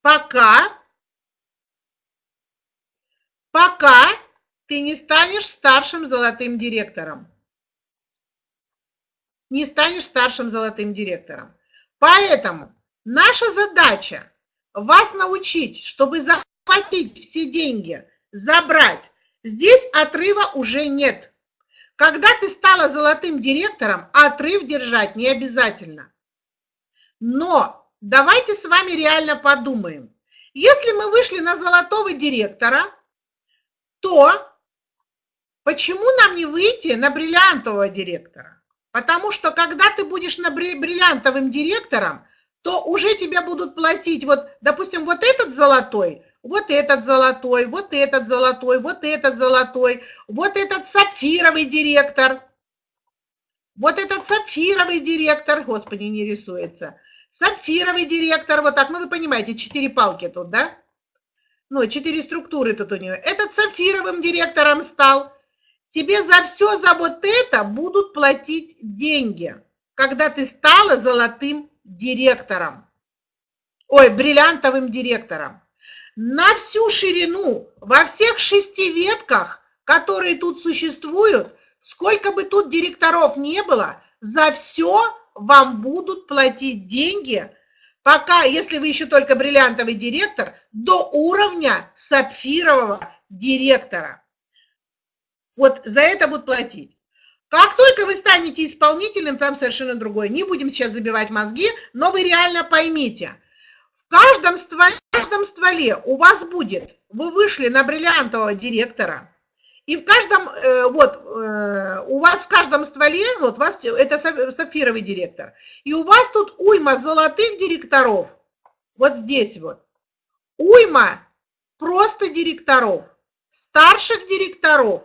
пока, пока ты не станешь старшим золотым директором. Не станешь старшим золотым директором. Поэтому наша задача вас научить, чтобы захватить все деньги, забрать. Здесь отрыва уже нет. Когда ты стала золотым директором, отрыв держать не обязательно. Но давайте с вами реально подумаем. Если мы вышли на золотого директора, то почему нам не выйти на бриллиантового директора? Потому что когда ты будешь на бриллиантовым директором, то уже тебя будут платить, вот, допустим, вот этот золотой, вот этот золотой, вот этот золотой, вот этот золотой, вот этот сапфировый директор, вот этот сапфировый директор, господи, не рисуется, сапфировый директор, вот так, ну вы понимаете, четыре палки тут, да? Ну, четыре структуры тут у нее. Этот сапфировым директором стал. Тебе за все, за вот это будут платить деньги, когда ты стала золотым директором, ой, бриллиантовым директором. На всю ширину, во всех шести ветках, которые тут существуют, сколько бы тут директоров не было, за все вам будут платить деньги, пока, если вы еще только бриллиантовый директор, до уровня сапфирового директора. Вот за это будут платить. Как только вы станете исполнительным, там совершенно другое. Не будем сейчас забивать мозги, но вы реально поймите. В каждом стволе, в каждом стволе у вас будет, вы вышли на бриллиантового директора, и в каждом, э, вот, э, у вас в каждом стволе, вот, вас, это сапфировый директор, и у вас тут уйма золотых директоров, вот здесь вот, уйма просто директоров, старших директоров,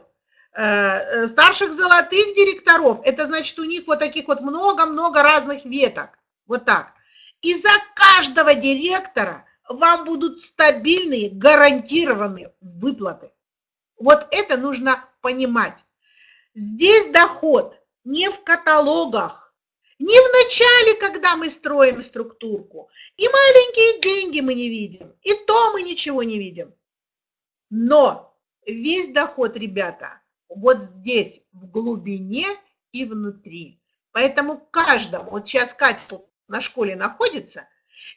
старших золотых директоров, это значит у них вот таких вот много-много разных веток, вот так. И за каждого директора вам будут стабильные, гарантированные выплаты. Вот это нужно понимать. Здесь доход не в каталогах, не в начале, когда мы строим структурку. И маленькие деньги мы не видим, и то мы ничего не видим. Но весь доход, ребята, вот здесь, в глубине и внутри. Поэтому каждому, вот сейчас Катя на школе находится,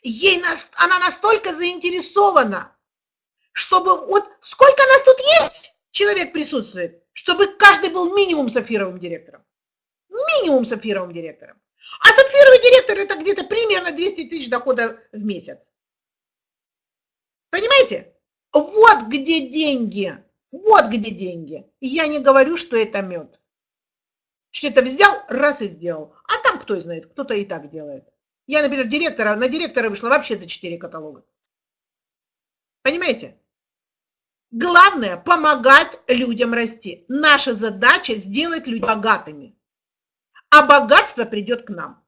ей она настолько заинтересована, чтобы вот сколько нас тут есть, человек присутствует, чтобы каждый был минимум сапфировым директором. Минимум сапфировым директором. А сапфировый директор это где-то примерно 200 тысяч дохода в месяц. Понимаете? Вот где деньги. Вот где деньги. Я не говорю, что это мед. Что это взял, раз и сделал. А там кто знает, кто-то и так делает. Я, например, директора, на директора вышла вообще за 4 каталога. Понимаете? Главное – помогать людям расти. Наша задача – сделать людей богатыми. А богатство придет к нам.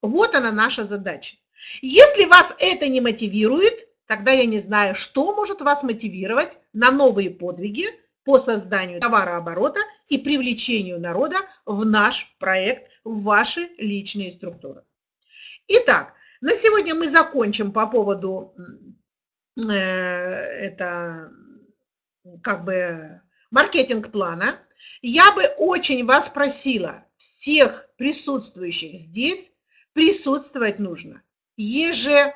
Вот она наша задача. Если вас это не мотивирует, тогда я не знаю, что может вас мотивировать на новые подвиги по созданию товарооборота и привлечению народа в наш проект, в ваши личные структуры. Итак, на сегодня мы закончим по поводу э, это как бы маркетинг-плана. Я бы очень вас просила, всех присутствующих здесь, присутствовать нужно ежедневно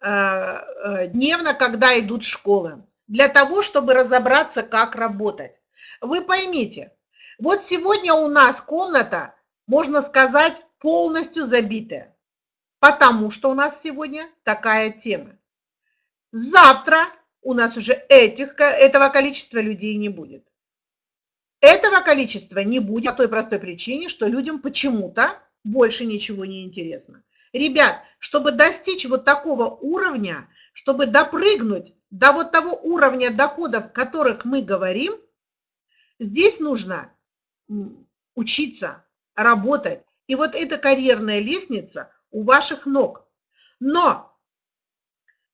дневно, когда идут школы, для того, чтобы разобраться, как работать. Вы поймите, вот сегодня у нас комната, можно сказать, полностью забитая, потому что у нас сегодня такая тема. Завтра у нас уже этих, этого количества людей не будет. Этого количества не будет по той простой причине, что людям почему-то больше ничего не интересно. Ребят, чтобы достичь вот такого уровня, чтобы допрыгнуть до вот того уровня доходов, о которых мы говорим, Здесь нужно учиться, работать. И вот эта карьерная лестница у ваших ног. Но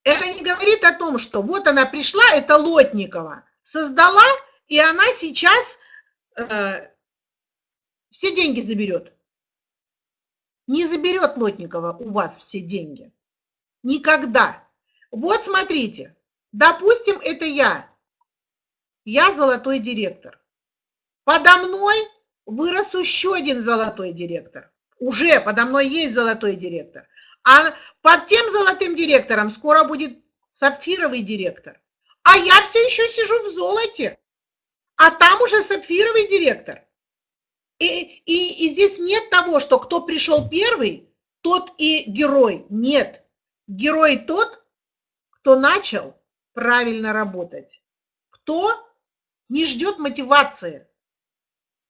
это не говорит о том, что вот она пришла, это Лотникова, создала, и она сейчас э, все деньги заберет. Не заберет Лотникова у вас все деньги. Никогда. Вот смотрите, допустим, это я. Я золотой директор. Подо мной вырос еще один золотой директор. Уже подо мной есть золотой директор. А под тем золотым директором скоро будет сапфировый директор. А я все еще сижу в золоте. А там уже сапфировый директор. И, и, и здесь нет того, что кто пришел первый, тот и герой. Нет. Герой тот, кто начал правильно работать. Кто не ждет мотивации,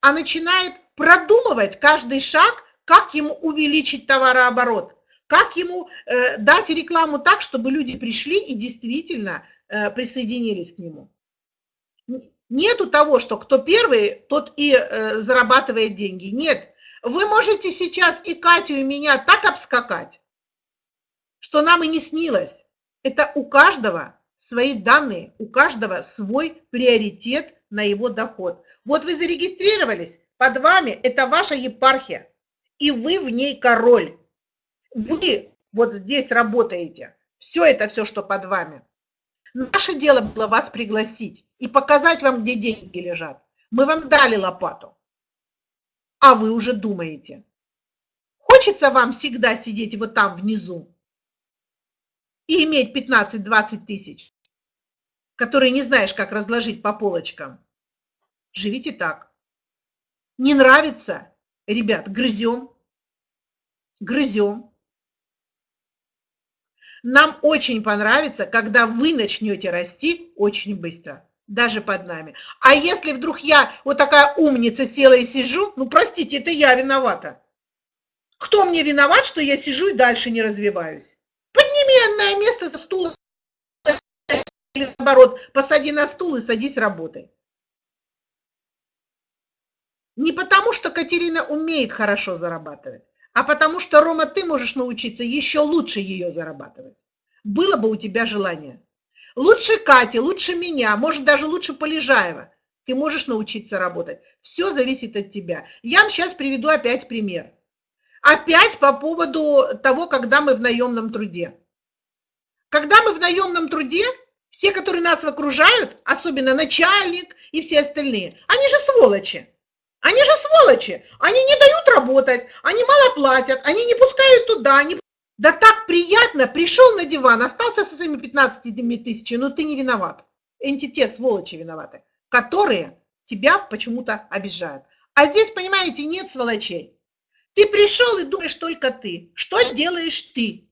а начинает продумывать каждый шаг, как ему увеличить товарооборот как ему э, дать рекламу так, чтобы люди пришли и действительно э, присоединились к нему? Нету того, что кто первый, тот и э, зарабатывает деньги. Нет. Вы можете сейчас и Катю, и меня так обскакать, что нам и не снилось. Это у каждого свои данные, у каждого свой приоритет на его доход. Вот вы зарегистрировались, под вами это ваша епархия, и вы в ней король вы вот здесь работаете. Все это, все, что под вами. Наше дело было вас пригласить и показать вам, где деньги лежат. Мы вам дали лопату, а вы уже думаете. Хочется вам всегда сидеть вот там внизу и иметь 15-20 тысяч, которые не знаешь, как разложить по полочкам. Живите так. Не нравится? Ребят, грызем. Грызем. Нам очень понравится, когда вы начнете расти очень быстро, даже под нами. А если вдруг я вот такая умница села и сижу, ну простите, это я виновата. Кто мне виноват, что я сижу и дальше не развиваюсь? Подними на место за стул или наоборот, посади на стул и садись работай. Не потому, что Катерина умеет хорошо зарабатывать, а потому что, Рома, ты можешь научиться еще лучше ее зарабатывать. Было бы у тебя желание. Лучше Кати, лучше меня, может, даже лучше Полежаева. Ты можешь научиться работать. Все зависит от тебя. Я вам сейчас приведу опять пример. Опять по поводу того, когда мы в наемном труде. Когда мы в наемном труде, все, которые нас окружают, особенно начальник и все остальные, они же сволочи. Они же сволочи, они не дают работать, они мало платят, они не пускают туда. Не... Да так приятно, пришел на диван, остался со своими 15 тысячами, но ты не виноват. Эти сволочи виноваты, которые тебя почему-то обижают. А здесь, понимаете, нет сволочей. Ты пришел и думаешь только ты. Что делаешь ты?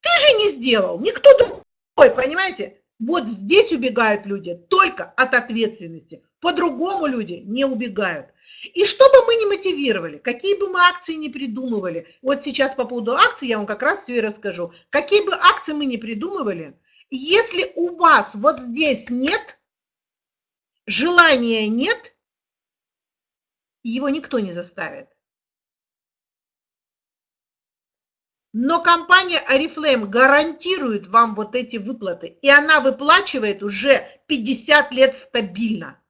Ты же не сделал, никто другой, понимаете? Вот здесь убегают люди только от ответственности. По-другому люди не убегают. И что бы мы ни мотивировали, какие бы мы акции ни придумывали, вот сейчас по поводу акций я вам как раз все и расскажу. Какие бы акции мы ни придумывали, если у вас вот здесь нет, желания нет, его никто не заставит. Но компания Oriflame гарантирует вам вот эти выплаты, и она выплачивает уже 50 лет стабильно.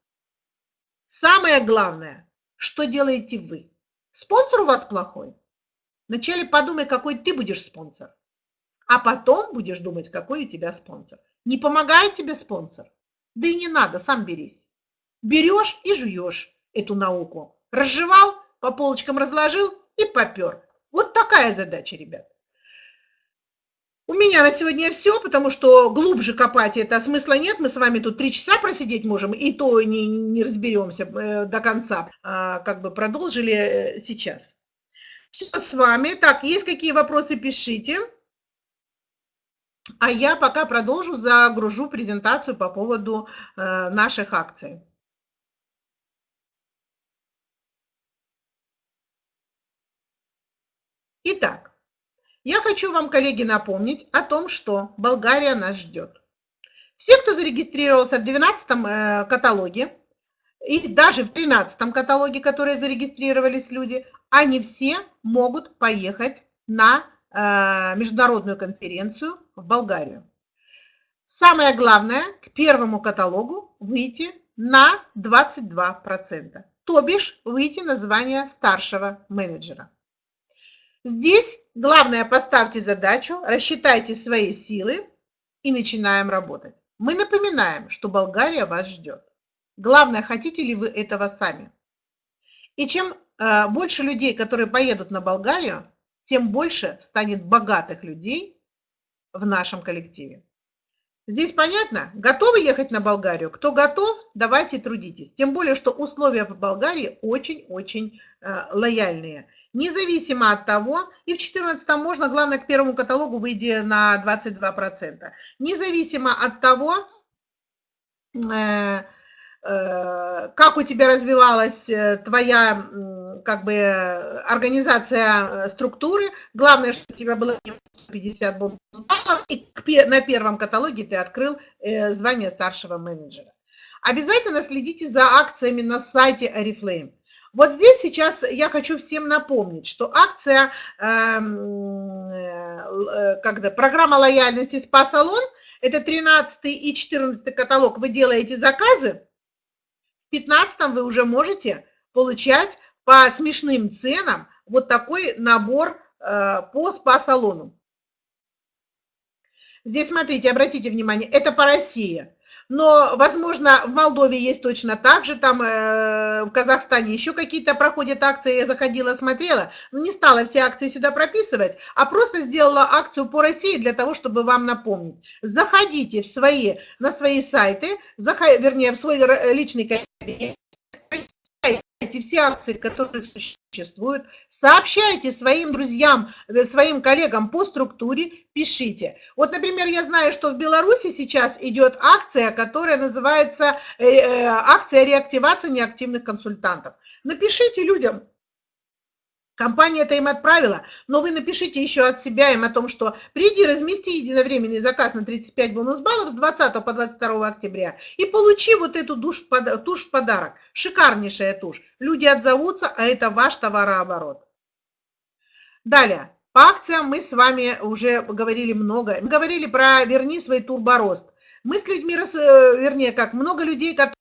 Самое главное, что делаете вы? Спонсор у вас плохой? Вначале подумай, какой ты будешь спонсор, а потом будешь думать, какой у тебя спонсор. Не помогает тебе спонсор? Да и не надо, сам берись. Берешь и жуешь эту науку. Разжевал, по полочкам разложил и попер. Вот такая задача, ребят. У меня на сегодня все, потому что глубже копать это смысла нет. Мы с вами тут три часа просидеть можем, и то не, не разберемся э, до конца. А, как бы продолжили э, сейчас. Все с вами. Так, есть какие вопросы, пишите. А я пока продолжу, загружу презентацию по поводу э, наших акций. Итак, я хочу вам, коллеги, напомнить о том, что Болгария нас ждет. Все, кто зарегистрировался в 12 э, каталоге, и даже в 13 каталоге, которые зарегистрировались люди, они все могут поехать на э, международную конференцию в Болгарию. Самое главное, к первому каталогу выйти на 22%, то бишь выйти на звание старшего менеджера. Здесь главное поставьте задачу, рассчитайте свои силы и начинаем работать. Мы напоминаем, что Болгария вас ждет. Главное, хотите ли вы этого сами. И чем э, больше людей, которые поедут на Болгарию, тем больше станет богатых людей в нашем коллективе. Здесь понятно? Готовы ехать на Болгарию? Кто готов, давайте трудитесь. Тем более, что условия в Болгарии очень-очень э, лояльные. Независимо от того, и в 2014 можно, главное, к первому каталогу выйти на 22%. Независимо от того, э, Э, как у тебя развивалась э, твоя как бы организация структуры. Главное, что у тебя было 50 бонусов и на первом каталоге ты открыл звание старшего менеджера. Обязательно следите за акциями на сайте Oriflame. Вот здесь сейчас я хочу всем напомнить, что акция, э, э, когда программа лояльности спа-салон, это 13 и 14 каталог, вы делаете заказы, 15 вы уже можете получать по смешным ценам вот такой набор э, по спа-салону. Здесь, смотрите, обратите внимание, это по России. Но, возможно, в Молдове есть точно так же, там э, в Казахстане еще какие-то проходят акции, я заходила, смотрела, не стала все акции сюда прописывать, а просто сделала акцию по России для того, чтобы вам напомнить. Заходите в свои, на свои сайты, заход, вернее, в свой личный кабинет, эти все акции, которые существуют, сообщайте своим друзьям, э, своим коллегам по структуре, пишите. Вот, например, я знаю, что в Беларуси сейчас идет акция, которая называется э, э, акция реактивации неактивных консультантов. Напишите людям, Компания это им отправила, но вы напишите еще от себя им о том, что приди, размести единовременный заказ на 35 бонус баллов с 20 по 22 октября и получи вот эту тушь в подарок. Шикарнейшая тушь. Люди отзовутся, а это ваш товарооборот. Далее. По акциям мы с вами уже говорили много. Мы говорили про «Верни свой турборост». Мы с людьми, э, вернее, как много людей, которые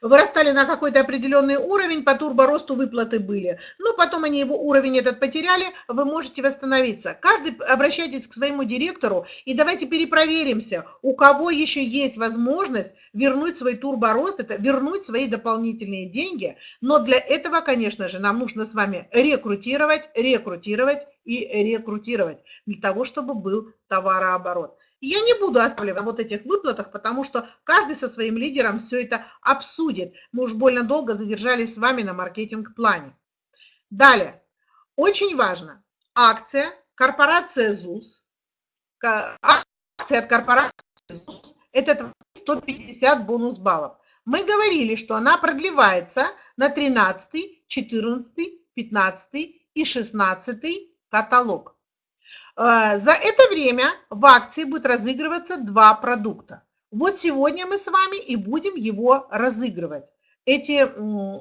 вырастали на какой-то определенный уровень, по турборосту выплаты были. Но потом они его уровень этот потеряли, вы можете восстановиться. Каждый обращайтесь к своему директору и давайте перепроверимся, у кого еще есть возможность вернуть свой турборост, это вернуть свои дополнительные деньги. Но для этого, конечно же, нам нужно с вами рекрутировать, рекрутировать и рекрутировать для того, чтобы был товарооборот. Я не буду оставлять вот этих выплатах, потому что каждый со своим лидером все это обсудит. Мы уж больно долго задержались с вами на маркетинг-плане. Далее. Очень важно. Акция, корпорация ЗУС. Акция от корпорации ЗУС. Это 150 бонус баллов. Мы говорили, что она продлевается на 13, 14, 15 и 16 каталог. Э, за это время в акции будет разыгрываться два продукта. Вот сегодня мы с вами и будем его разыгрывать, эти,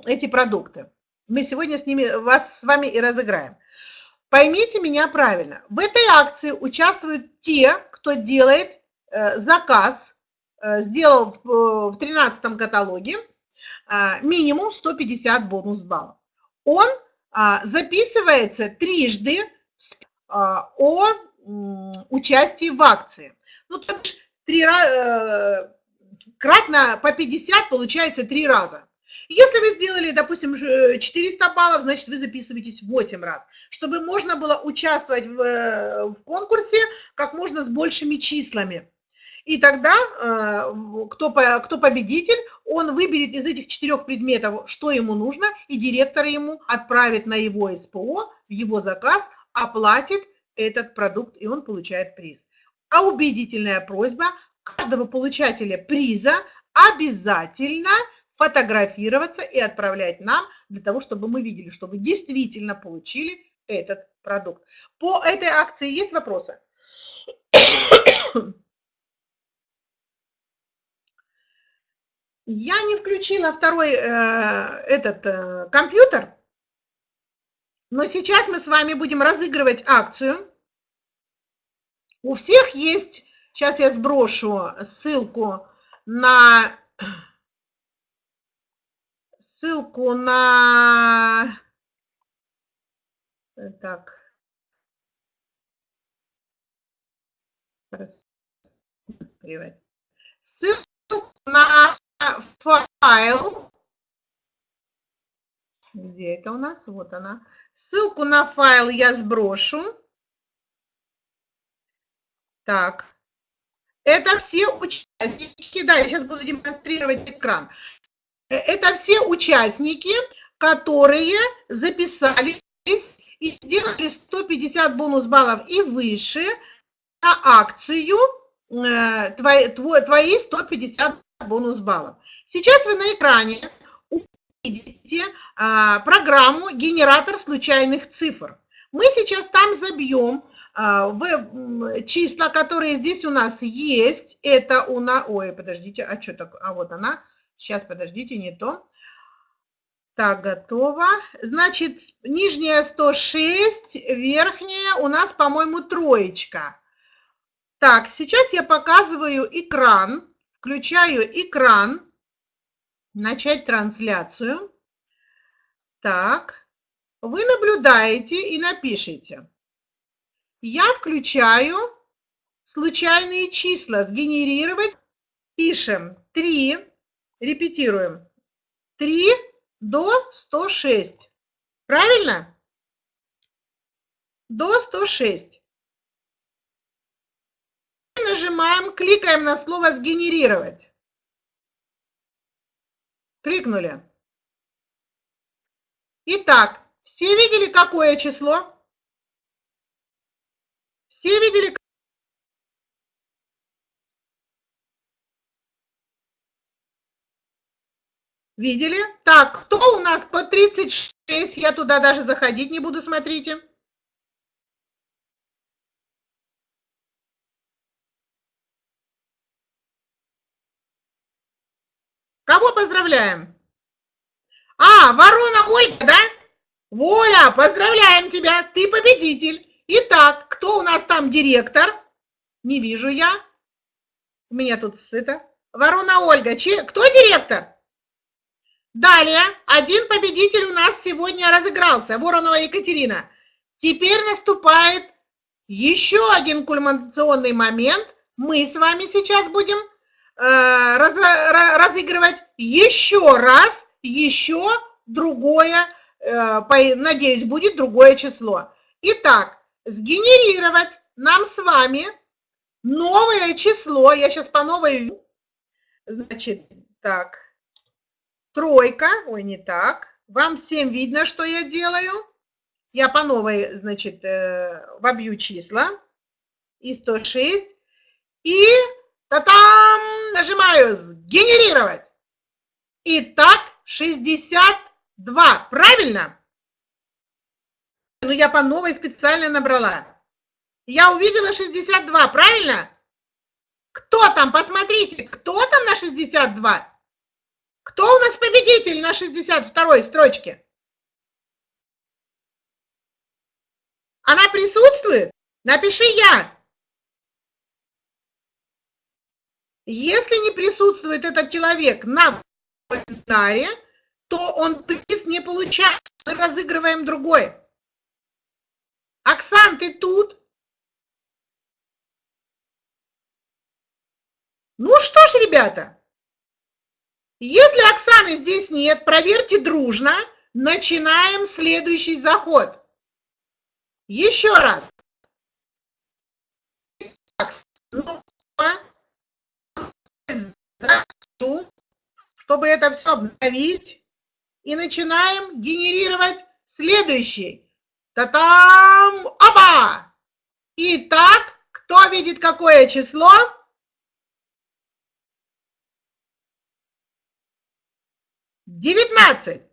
эти продукты. Мы сегодня с ними, вас с вами и разыграем. Поймите меня правильно. В этой акции участвуют те, кто делает э, заказ, э, сделал в 13 каталоге минимум 150 бонус баллов. Он а, записывается трижды о участии в акции. Ну, то есть три, э, кратно по 50 получается три раза. Если вы сделали, допустим, 400 баллов, значит, вы записываетесь 8 раз, чтобы можно было участвовать в, э, в конкурсе как можно с большими числами. И тогда э, кто, кто победитель, он выберет из этих четырех предметов, что ему нужно, и директор ему отправит на его СПО, в его заказ, оплатит этот продукт, и он получает приз. А убедительная просьба каждого получателя приза обязательно фотографироваться и отправлять нам, для того, чтобы мы видели, что вы действительно получили этот продукт. По этой акции есть вопросы? Я не включила второй э, этот э, компьютер, но сейчас мы с вами будем разыгрывать акцию. У всех есть, сейчас я сброшу ссылку на ссылку на так ссылку на файл. Где это у нас? Вот она. Ссылку на файл я сброшу. Так. Это все участники. Да, я сейчас буду демонстрировать экран. Это все участники, которые записались и сделали 150 бонус баллов и выше на акцию э, твои, твои 150 бонус баллов. Сейчас вы на экране увидите а, программу «Генератор случайных цифр». Мы сейчас там забьем а, в числа, которые здесь у нас есть. Это у нас... Ой, подождите, а что такое? А вот она. Сейчас, подождите, не то. Так, готово. Значит, нижняя 106, верхняя у нас, по-моему, троечка. Так, сейчас я показываю экран. Включаю экран. Начать трансляцию. Так, вы наблюдаете и напишите. Я включаю случайные числа. Сгенерировать. Пишем 3. Репетируем. 3 до 106. Правильно? До 106 нажимаем, кликаем на слово «Сгенерировать». Кликнули. Итак, все видели, какое число? Все видели? Видели? Так, кто у нас по 36? Я туда даже заходить не буду, смотрите. Кого поздравляем? А, ворона Ольга, да? Воля, поздравляем тебя, ты победитель. Итак, кто у нас там директор? Не вижу я. У меня тут это. Ворона Ольга, Че, кто директор? Далее, один победитель у нас сегодня разыгрался, Воронова Екатерина. Теперь наступает еще один кульминационный момент. Мы с вами сейчас будем разыгрывать еще раз, еще другое, э, надеюсь, будет другое число. Итак, сгенерировать нам с вами новое число. Я сейчас по новой... Значит, так, тройка, ой, не так. Вам всем видно, что я делаю. Я по новой, значит, э, вобью числа. И 106. И Та-там! Нажимаю «Сгенерировать». Итак, 62. Правильно? Ну, я по новой специально набрала. Я увидела 62, правильно? Кто там? Посмотрите, кто там на 62? Кто у нас победитель на 62 строчке? Она присутствует? Напиши «Я». Если не присутствует этот человек на вебинаре, то он приз не получает. Мы разыгрываем другой. Оксан, ты тут? Ну что ж, ребята, если Оксаны здесь нет, проверьте дружно. Начинаем следующий заход. Еще раз. Так, чтобы это все обновить. И начинаем генерировать следующий. Та-там! Опа! Итак, кто видит какое число? Девятнадцать.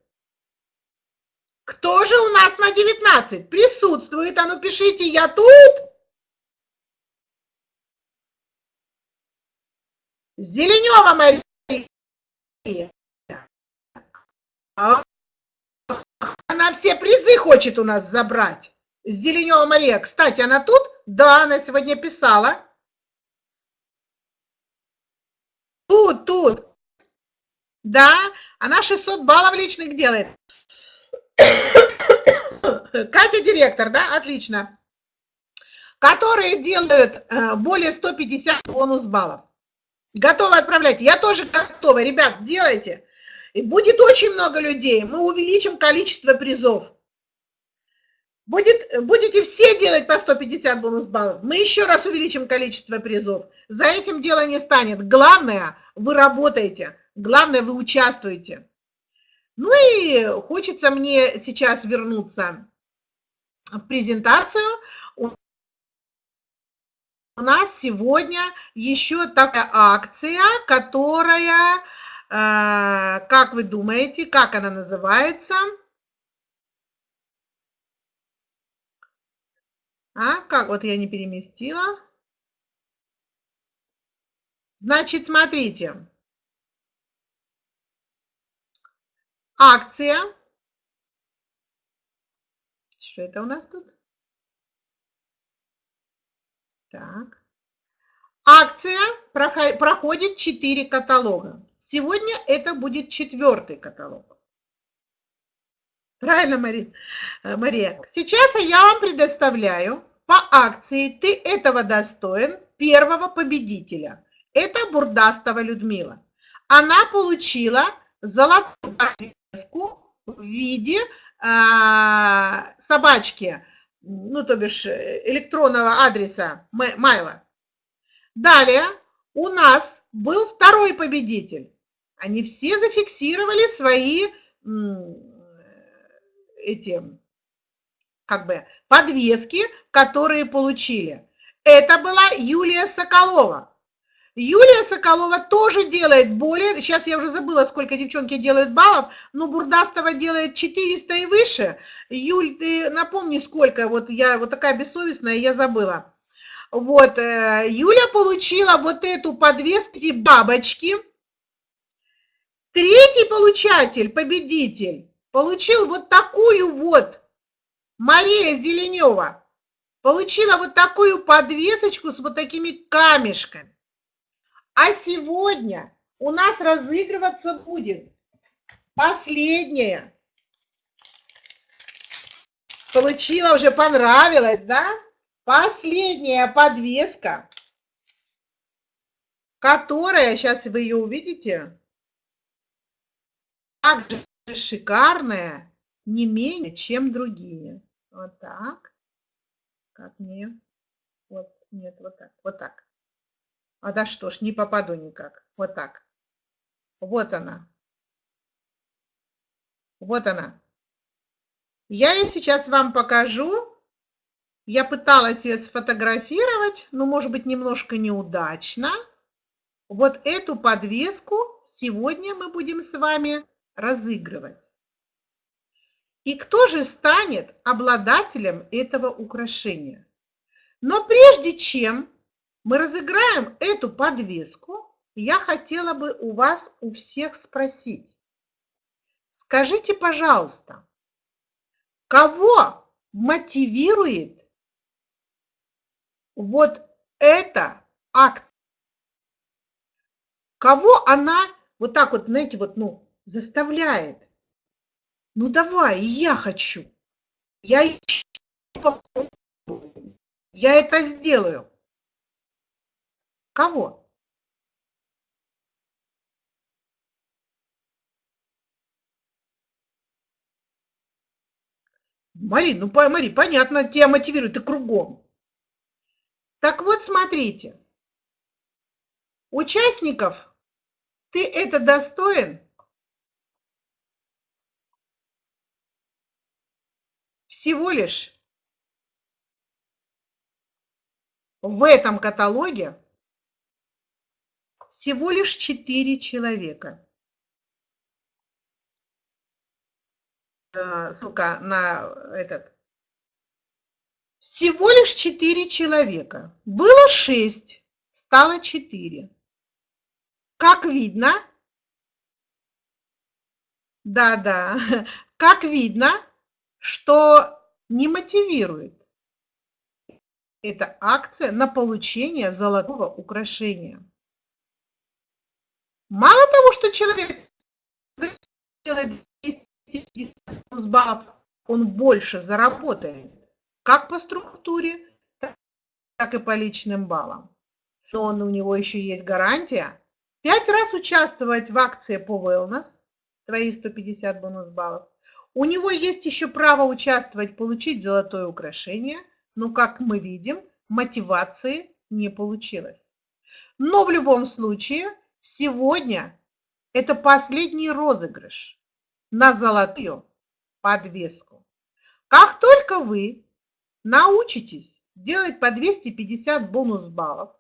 Кто же у нас на девятнадцать присутствует? А ну пишите, я тут. Зеленева Мария Она все призы хочет у нас забрать. Зеленева Мария. Кстати, она тут? Да, она сегодня писала. Тут, тут. Да, она 600 баллов личных делает. Катя директор, да? Отлично. Которые делают э, более 150 бонус баллов. Готовы отправлять? Я тоже готова. Ребят, делайте. И будет очень много людей. Мы увеличим количество призов. Будет, будете все делать по 150 бонус баллов. Мы еще раз увеличим количество призов. За этим дело не станет. Главное, вы работаете. Главное, вы участвуете. Ну и хочется мне сейчас вернуться в презентацию. У нас сегодня еще такая акция, которая, э, как вы думаете, как она называется? А, как? Вот я не переместила. Значит, смотрите. Акция. Что это у нас тут? Так. Акция проходит 4 каталога. Сегодня это будет четвертый каталог. Правильно, Мария? Э, Мария. Сейчас я вам предоставляю по акции «Ты этого достоин» первого победителя. Это Бурдастова Людмила. Она получила золотую в виде э, собачки, ну, то бишь электронного адреса Майла. Далее у нас был второй победитель. Они все зафиксировали свои эти как бы подвески, которые получили. Это была Юлия Соколова. Юлия Соколова тоже делает более, сейчас я уже забыла, сколько девчонки делают баллов, но Бурдастова делает 400 и выше. Юль, ты напомни, сколько, вот я вот такая бессовестная, я забыла. Вот, э, Юля получила вот эту подвеску, бабочки. Третий получатель, победитель, получил вот такую вот, Мария Зеленева, получила вот такую подвесочку с вот такими камешками. А сегодня у нас разыгрываться будет последняя. Получила, уже понравилось, да? Последняя подвеска, которая, сейчас вы ее увидите, также шикарная, не менее, чем другие. Вот так. Как мне? Вот, нет, вот так, вот так. А да что ж, не попаду никак. Вот так. Вот она. Вот она. Я ее сейчас вам покажу. Я пыталась ее сфотографировать, но, может быть, немножко неудачно. Вот эту подвеску сегодня мы будем с вами разыгрывать. И кто же станет обладателем этого украшения? Но прежде чем мы разыграем эту подвеску. Я хотела бы у вас у всех спросить. Скажите, пожалуйста, кого мотивирует вот это акт? Кого она вот так вот, знаете, вот, ну, заставляет? Ну, давай, я хочу. Я, я это сделаю. Кого? Мари, ну, Мари, понятно, тебя мотивирует и кругом. Так вот, смотрите. Участников ты это достоин? Всего лишь в этом каталоге всего лишь четыре человека. Э, ссылка на этот. Всего лишь четыре человека. Было шесть, стало четыре. Как видно, Да-да. Как видно, что не мотивирует эта акция на получение золотого украшения. Мало того, что человек делает 250 баллов, он больше заработает как по структуре, так и по личным баллам. Но он, у него еще есть гарантия пять раз участвовать в акции по Wellness, твои 150 бонус баллов. У него есть еще право участвовать, получить золотое украшение, но, как мы видим, мотивации не получилось. Но в любом случае, сегодня это последний розыгрыш на золотую подвеску. Как только вы научитесь делать по 250 бонус баллов,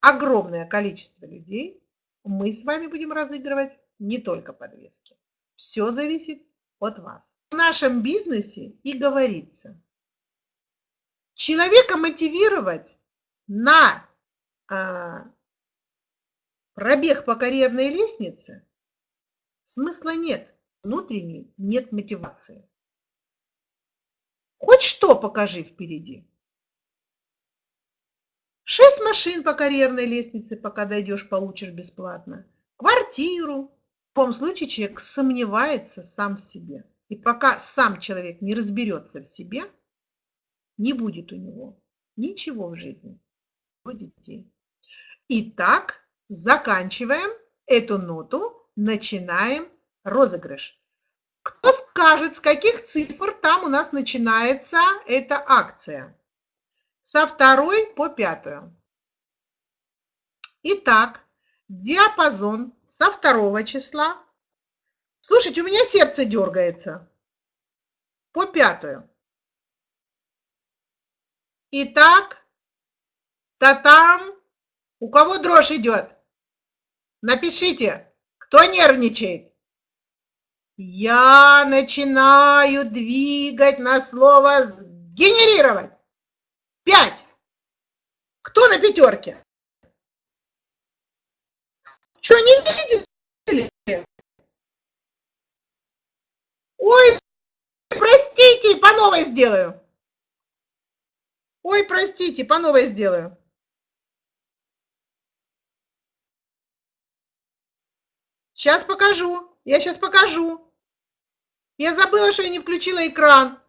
огромное количество людей, мы с вами будем разыгрывать не только подвески. Все зависит от вас. В нашем бизнесе и говорится, человека мотивировать на а, пробег по карьерной лестнице смысла нет. Внутренней нет мотивации. Хоть что покажи впереди. Шесть машин по карьерной лестнице, пока дойдешь, получишь бесплатно. Квартиру. В любом случае человек сомневается сам в себе. И пока сам человек не разберется в себе, не будет у него ничего в жизни. Детей. Итак, заканчиваем эту ноту, начинаем розыгрыш. Кто скажет, с каких цифр там у нас начинается эта акция? Со второй по пятую. Итак, диапазон со второго числа. Слушайте, у меня сердце дергается. По пятую. Итак, та-там. У кого дрожь идет? Напишите, кто нервничает. Я начинаю двигать на слово «сгенерировать». Пять. Кто на пятерке? Что, не видели? Ой, простите, по новой сделаю. Ой, простите, по новой сделаю. Сейчас покажу. Я сейчас покажу. Я забыла, что я не включила экран.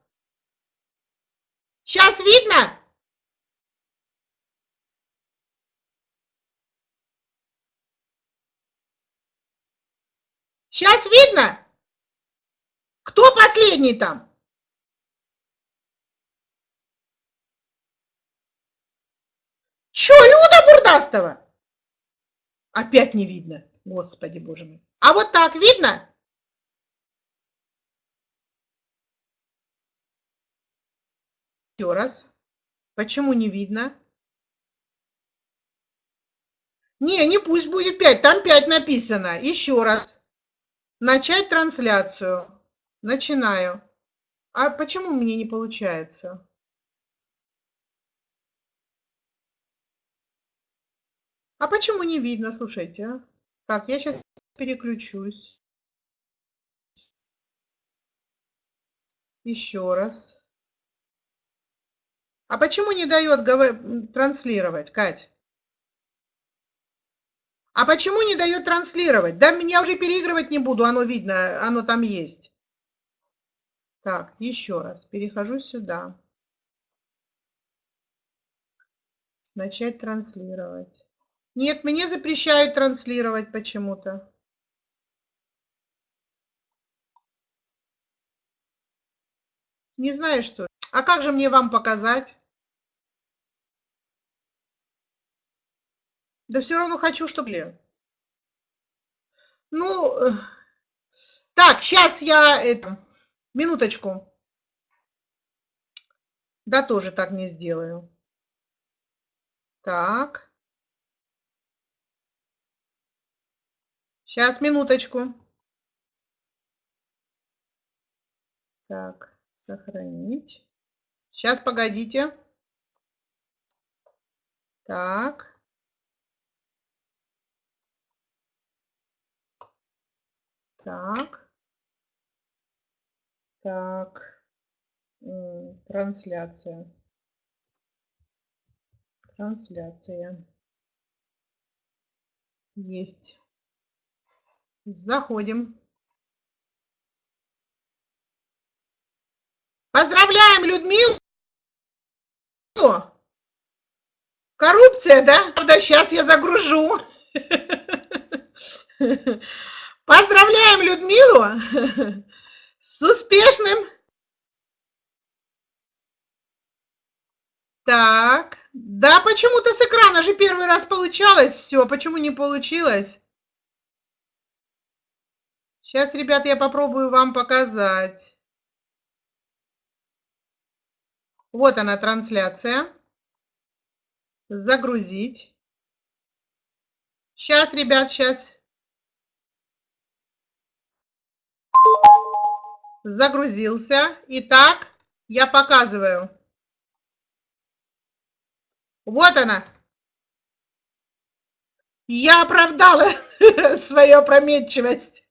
Сейчас видно? Сейчас видно? Кто последний там? Че, Люда Бурдастова? Опять не видно. Господи, боже мой. А вот так видно? Еще раз. Почему не видно? Не, не пусть будет 5, там 5 написано. Еще раз. Начать трансляцию. Начинаю. А почему мне не получается? А почему не видно? Слушайте. А? Так, я сейчас переключусь. Еще раз. А почему не дает транслировать, Кать? А почему не дает транслировать? Да, я уже переигрывать не буду, оно видно, оно там есть. Так, еще раз, перехожу сюда. Начать транслировать. Нет, мне запрещают транслировать почему-то. Не знаю, что. А как же мне вам показать? Да все равно хочу, чтобы... Ну, так, сейчас я... Это, минуточку. Да, тоже так не сделаю. Так. Сейчас, минуточку. Так, сохранить. Сейчас, погодите. Так. Так. Так. Трансляция. Трансляция. Есть. Заходим. Поздравляем Людмилу! Коррупция, да? Да, сейчас я загружу. Поздравляем Людмилу с успешным. Так, да, почему-то с экрана же первый раз получалось все. Почему не получилось? Сейчас, ребят, я попробую вам показать. Вот она трансляция. Загрузить. Сейчас, ребят, сейчас. Загрузился. Итак, я показываю. Вот она. Я оправдала свою опрометчивость.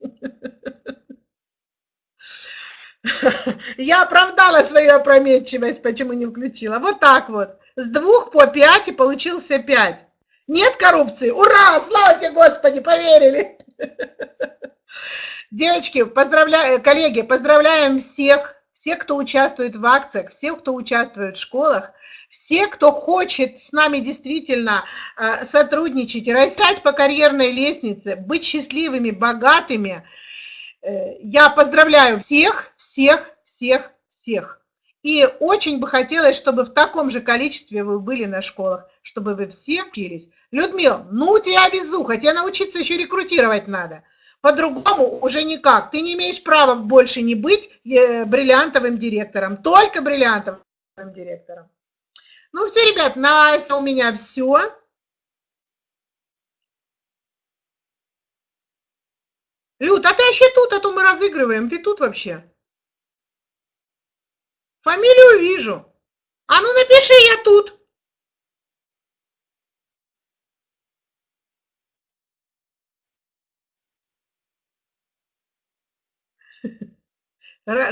Я оправдала свою опрометчивость, почему не включила. Вот так вот. С двух по пять и получился пять. Нет коррупции? Ура! Слава тебе, Господи, поверили! Девочки, поздравляю, коллеги, поздравляем всех, всех, кто участвует в акциях, всех, кто участвует в школах, все, кто хочет с нами действительно э, сотрудничать, растать по карьерной лестнице, быть счастливыми, богатыми, э, я поздравляю всех, всех, всех, всех. И очень бы хотелось, чтобы в таком же количестве вы были на школах, чтобы вы все учились. Людмил, ну у тебя везуха, тебе научиться еще рекрутировать надо. По-другому уже никак. Ты не имеешь права больше не быть э, бриллиантовым директором, только бриллиантовым директором. Ну все, ребят, на у меня все. Люд, а ты вообще тут, а то мы разыгрываем. Ты тут вообще? Фамилию вижу. А ну напиши, я тут.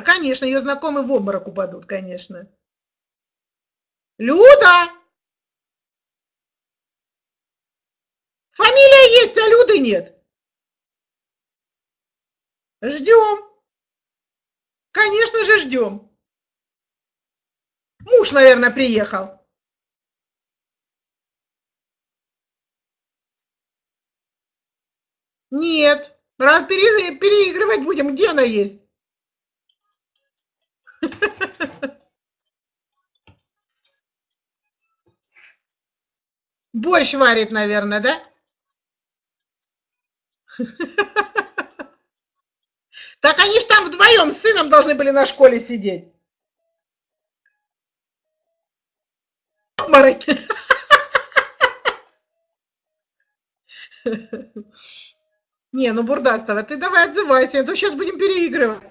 Конечно, ее знакомые в обморок упадут, конечно. Люда! Фамилия есть, а Люды нет. Ждем. Конечно же, ждем. Муж, наверное, приехал. Нет. Раз переигрывать будем, где она есть? Борщ варит, наверное, да? Так они ж там вдвоем с сыном должны были на школе сидеть. Мороки. Не, ну Бурдастова, ты давай отзывайся, а то сейчас будем переигрывать.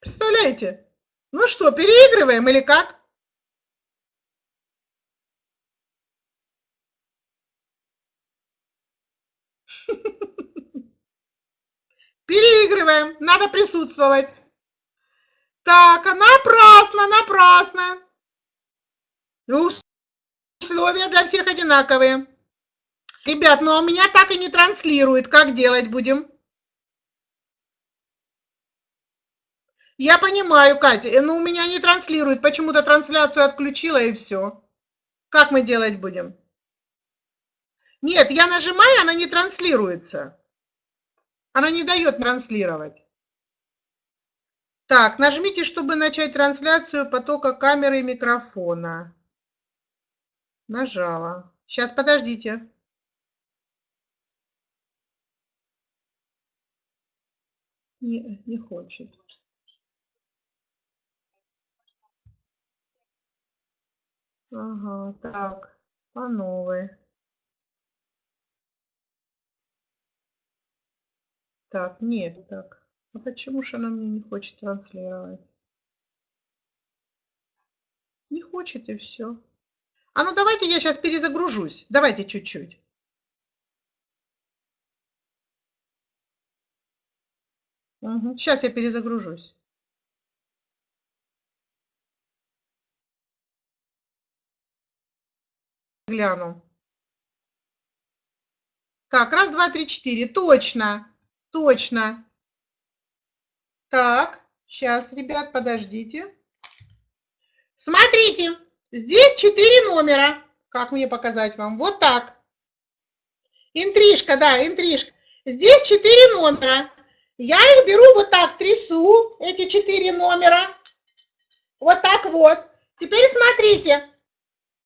Представляете? Ну что, переигрываем или как? Переигрываем, надо присутствовать. Так, а напрасно, напрасно. Условия для всех одинаковые. Ребят, ну а меня так и не транслирует. Как делать будем? Я понимаю, Катя, э, но у меня не транслирует. Почему-то трансляцию отключила и все. Как мы делать будем? Нет, я нажимаю, она не транслируется. Она не дает транслировать. Так, нажмите, чтобы начать трансляцию потока камеры и микрофона. Нажала. Сейчас, подождите. Не, не хочет. Ага, так, по новой. Так, нет, так. А почему же она мне не хочет транслировать? Не хочет и все. А ну давайте я сейчас перезагружусь. Давайте чуть-чуть. Угу. Сейчас я перезагружусь. Гляну. Так, раз, два, три, четыре. Точно, точно. Так, сейчас, ребят, подождите. Смотрите, здесь четыре номера. Как мне показать вам? Вот так. Интрижка, да, интрижка. Здесь четыре номера. Я их беру вот так, трясу, эти четыре номера. Вот так вот. Теперь смотрите,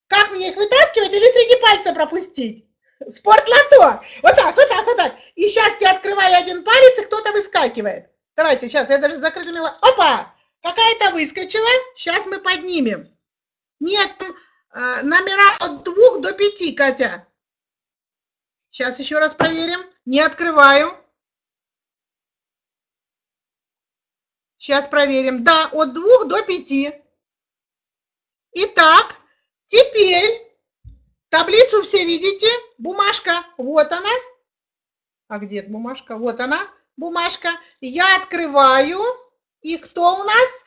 как мне их вытаскивать или среди пальца пропустить? Спортлото. Вот так, вот так, вот так. И сейчас я открываю один палец, и кто-то выскакивает. Давайте, сейчас я даже закрытыми... Опа! Какая-то выскочила. Сейчас мы поднимем. Нет, э, номера от двух до пяти, Катя. Сейчас еще раз проверим. Не открываю. Сейчас проверим. Да, от двух до пяти. Итак, теперь таблицу все видите. Бумажка, вот она. А где бумажка? Вот она, бумажка. Я открываю. И кто у нас?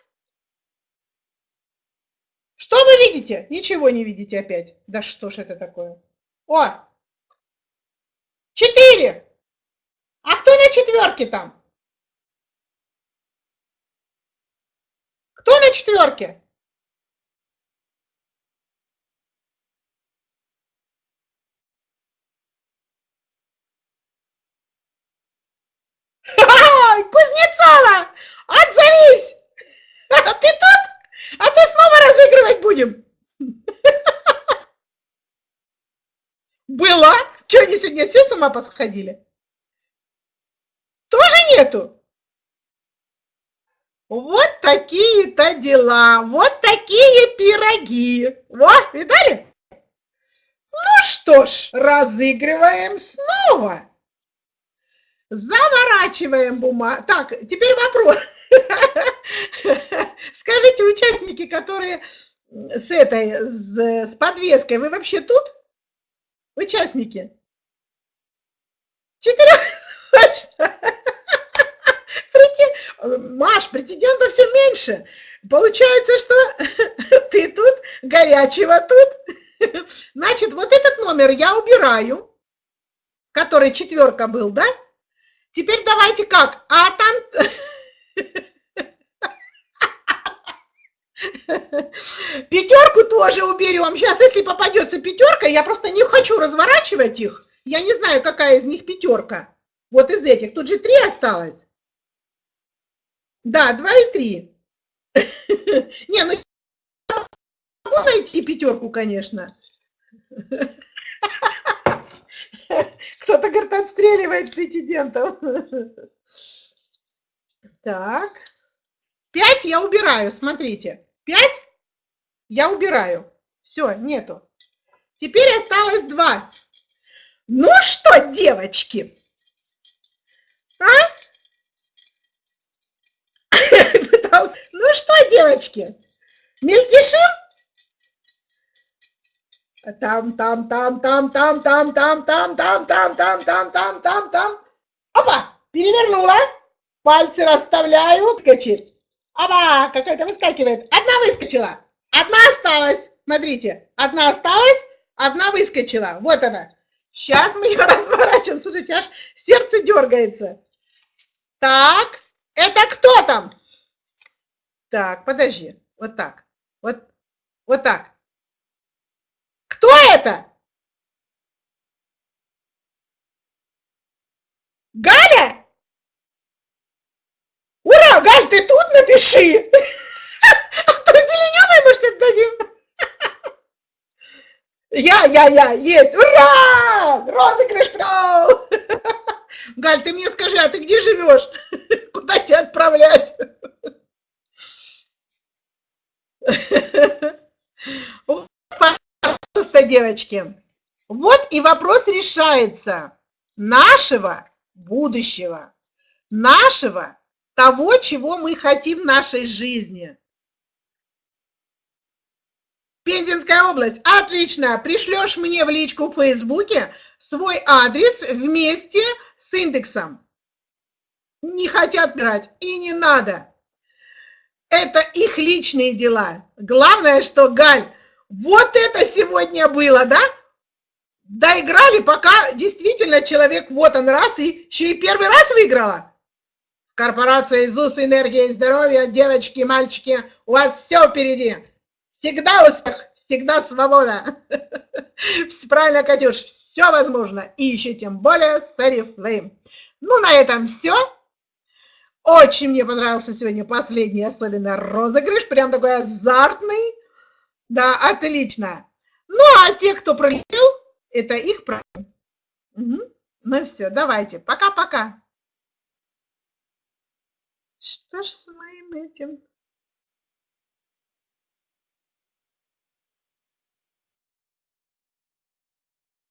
Что вы видите? Ничего не видите опять. Да что ж это такое? О! Четыре. А кто на четверке там? Кто на четверке? Кузнецова! Отзовись! Ты тут? А ты снова разыгрывать будем? Была? Что, они сегодня все с ума посходили? Тоже нету? Вот такие-то дела, вот такие пироги. Вот, видали? Ну что ж, разыгрываем снова. Заворачиваем бумагу. Так, теперь вопрос. Скажите, участники, которые с этой, с, с подвеской, вы вообще тут? Участники? Четырех? Точно. Маш, претендентов все меньше. Получается, что ты тут, горячего тут. Значит, вот этот номер я убираю, который четверка был, да? Теперь давайте как? А там... Пятерку тоже уберем. Сейчас, если попадется пятерка, я просто не хочу разворачивать их. Я не знаю, какая из них пятерка. Вот из этих. Тут же три осталось. Да, два и три. Не, ну могу найти пятерку, конечно. Кто-то, говорит, отстреливает претендентов. Так. Пять я убираю, смотрите. Пять я убираю. Все, нету. Теперь осталось два. Ну что, девочки? А? Ну что, девочки, мельтешим? Там, там, там, там, там, там, там, там, там, там, там, там, там, там, там. Опа, перевернула. Пальцы расставляю. Выскочит. Опа, какая-то выскакивает. Одна выскочила. Одна осталась. Смотрите, одна осталась, одна выскочила. Вот она. Сейчас мы ее разворачиваем. Слушайте, аж сердце дергается. Так, это кто там? Так, подожди. Вот так. Вот, вот так. Кто это? Галя? Ура, Галь, ты тут? Напиши. А то зеленёвый, может, отдадим. Я, я, я, есть. Ура! Розыгрыш прошел. Галь, ты мне скажи, а ты где живешь? Куда тебя отправлять? Пожалуйста, девочки. Вот и вопрос решается нашего будущего, нашего того, чего мы хотим в нашей жизни. Пензенская область. Отлично. Пришлешь мне в личку в Фейсбуке свой адрес вместе с индексом. Не хотят брать и не надо. Это их личные дела. Главное, что, Галь, вот это сегодня было, да? Доиграли, пока действительно человек вот он раз и еще и первый раз выиграла. Корпорация ИЗУС, энергия и здоровье, девочки, мальчики, у вас все впереди. Всегда успех, всегда свобода. Правильно, Катюш, все возможно. И еще тем более с Арифлейм. Ну, на этом все. Очень мне понравился сегодня последний, особенно розыгрыш. Прям такой азартный. Да, отлично. Ну, а те, кто пролетел, это их проблема. Угу. Ну все, давайте. Пока-пока. Что ж с моим этим?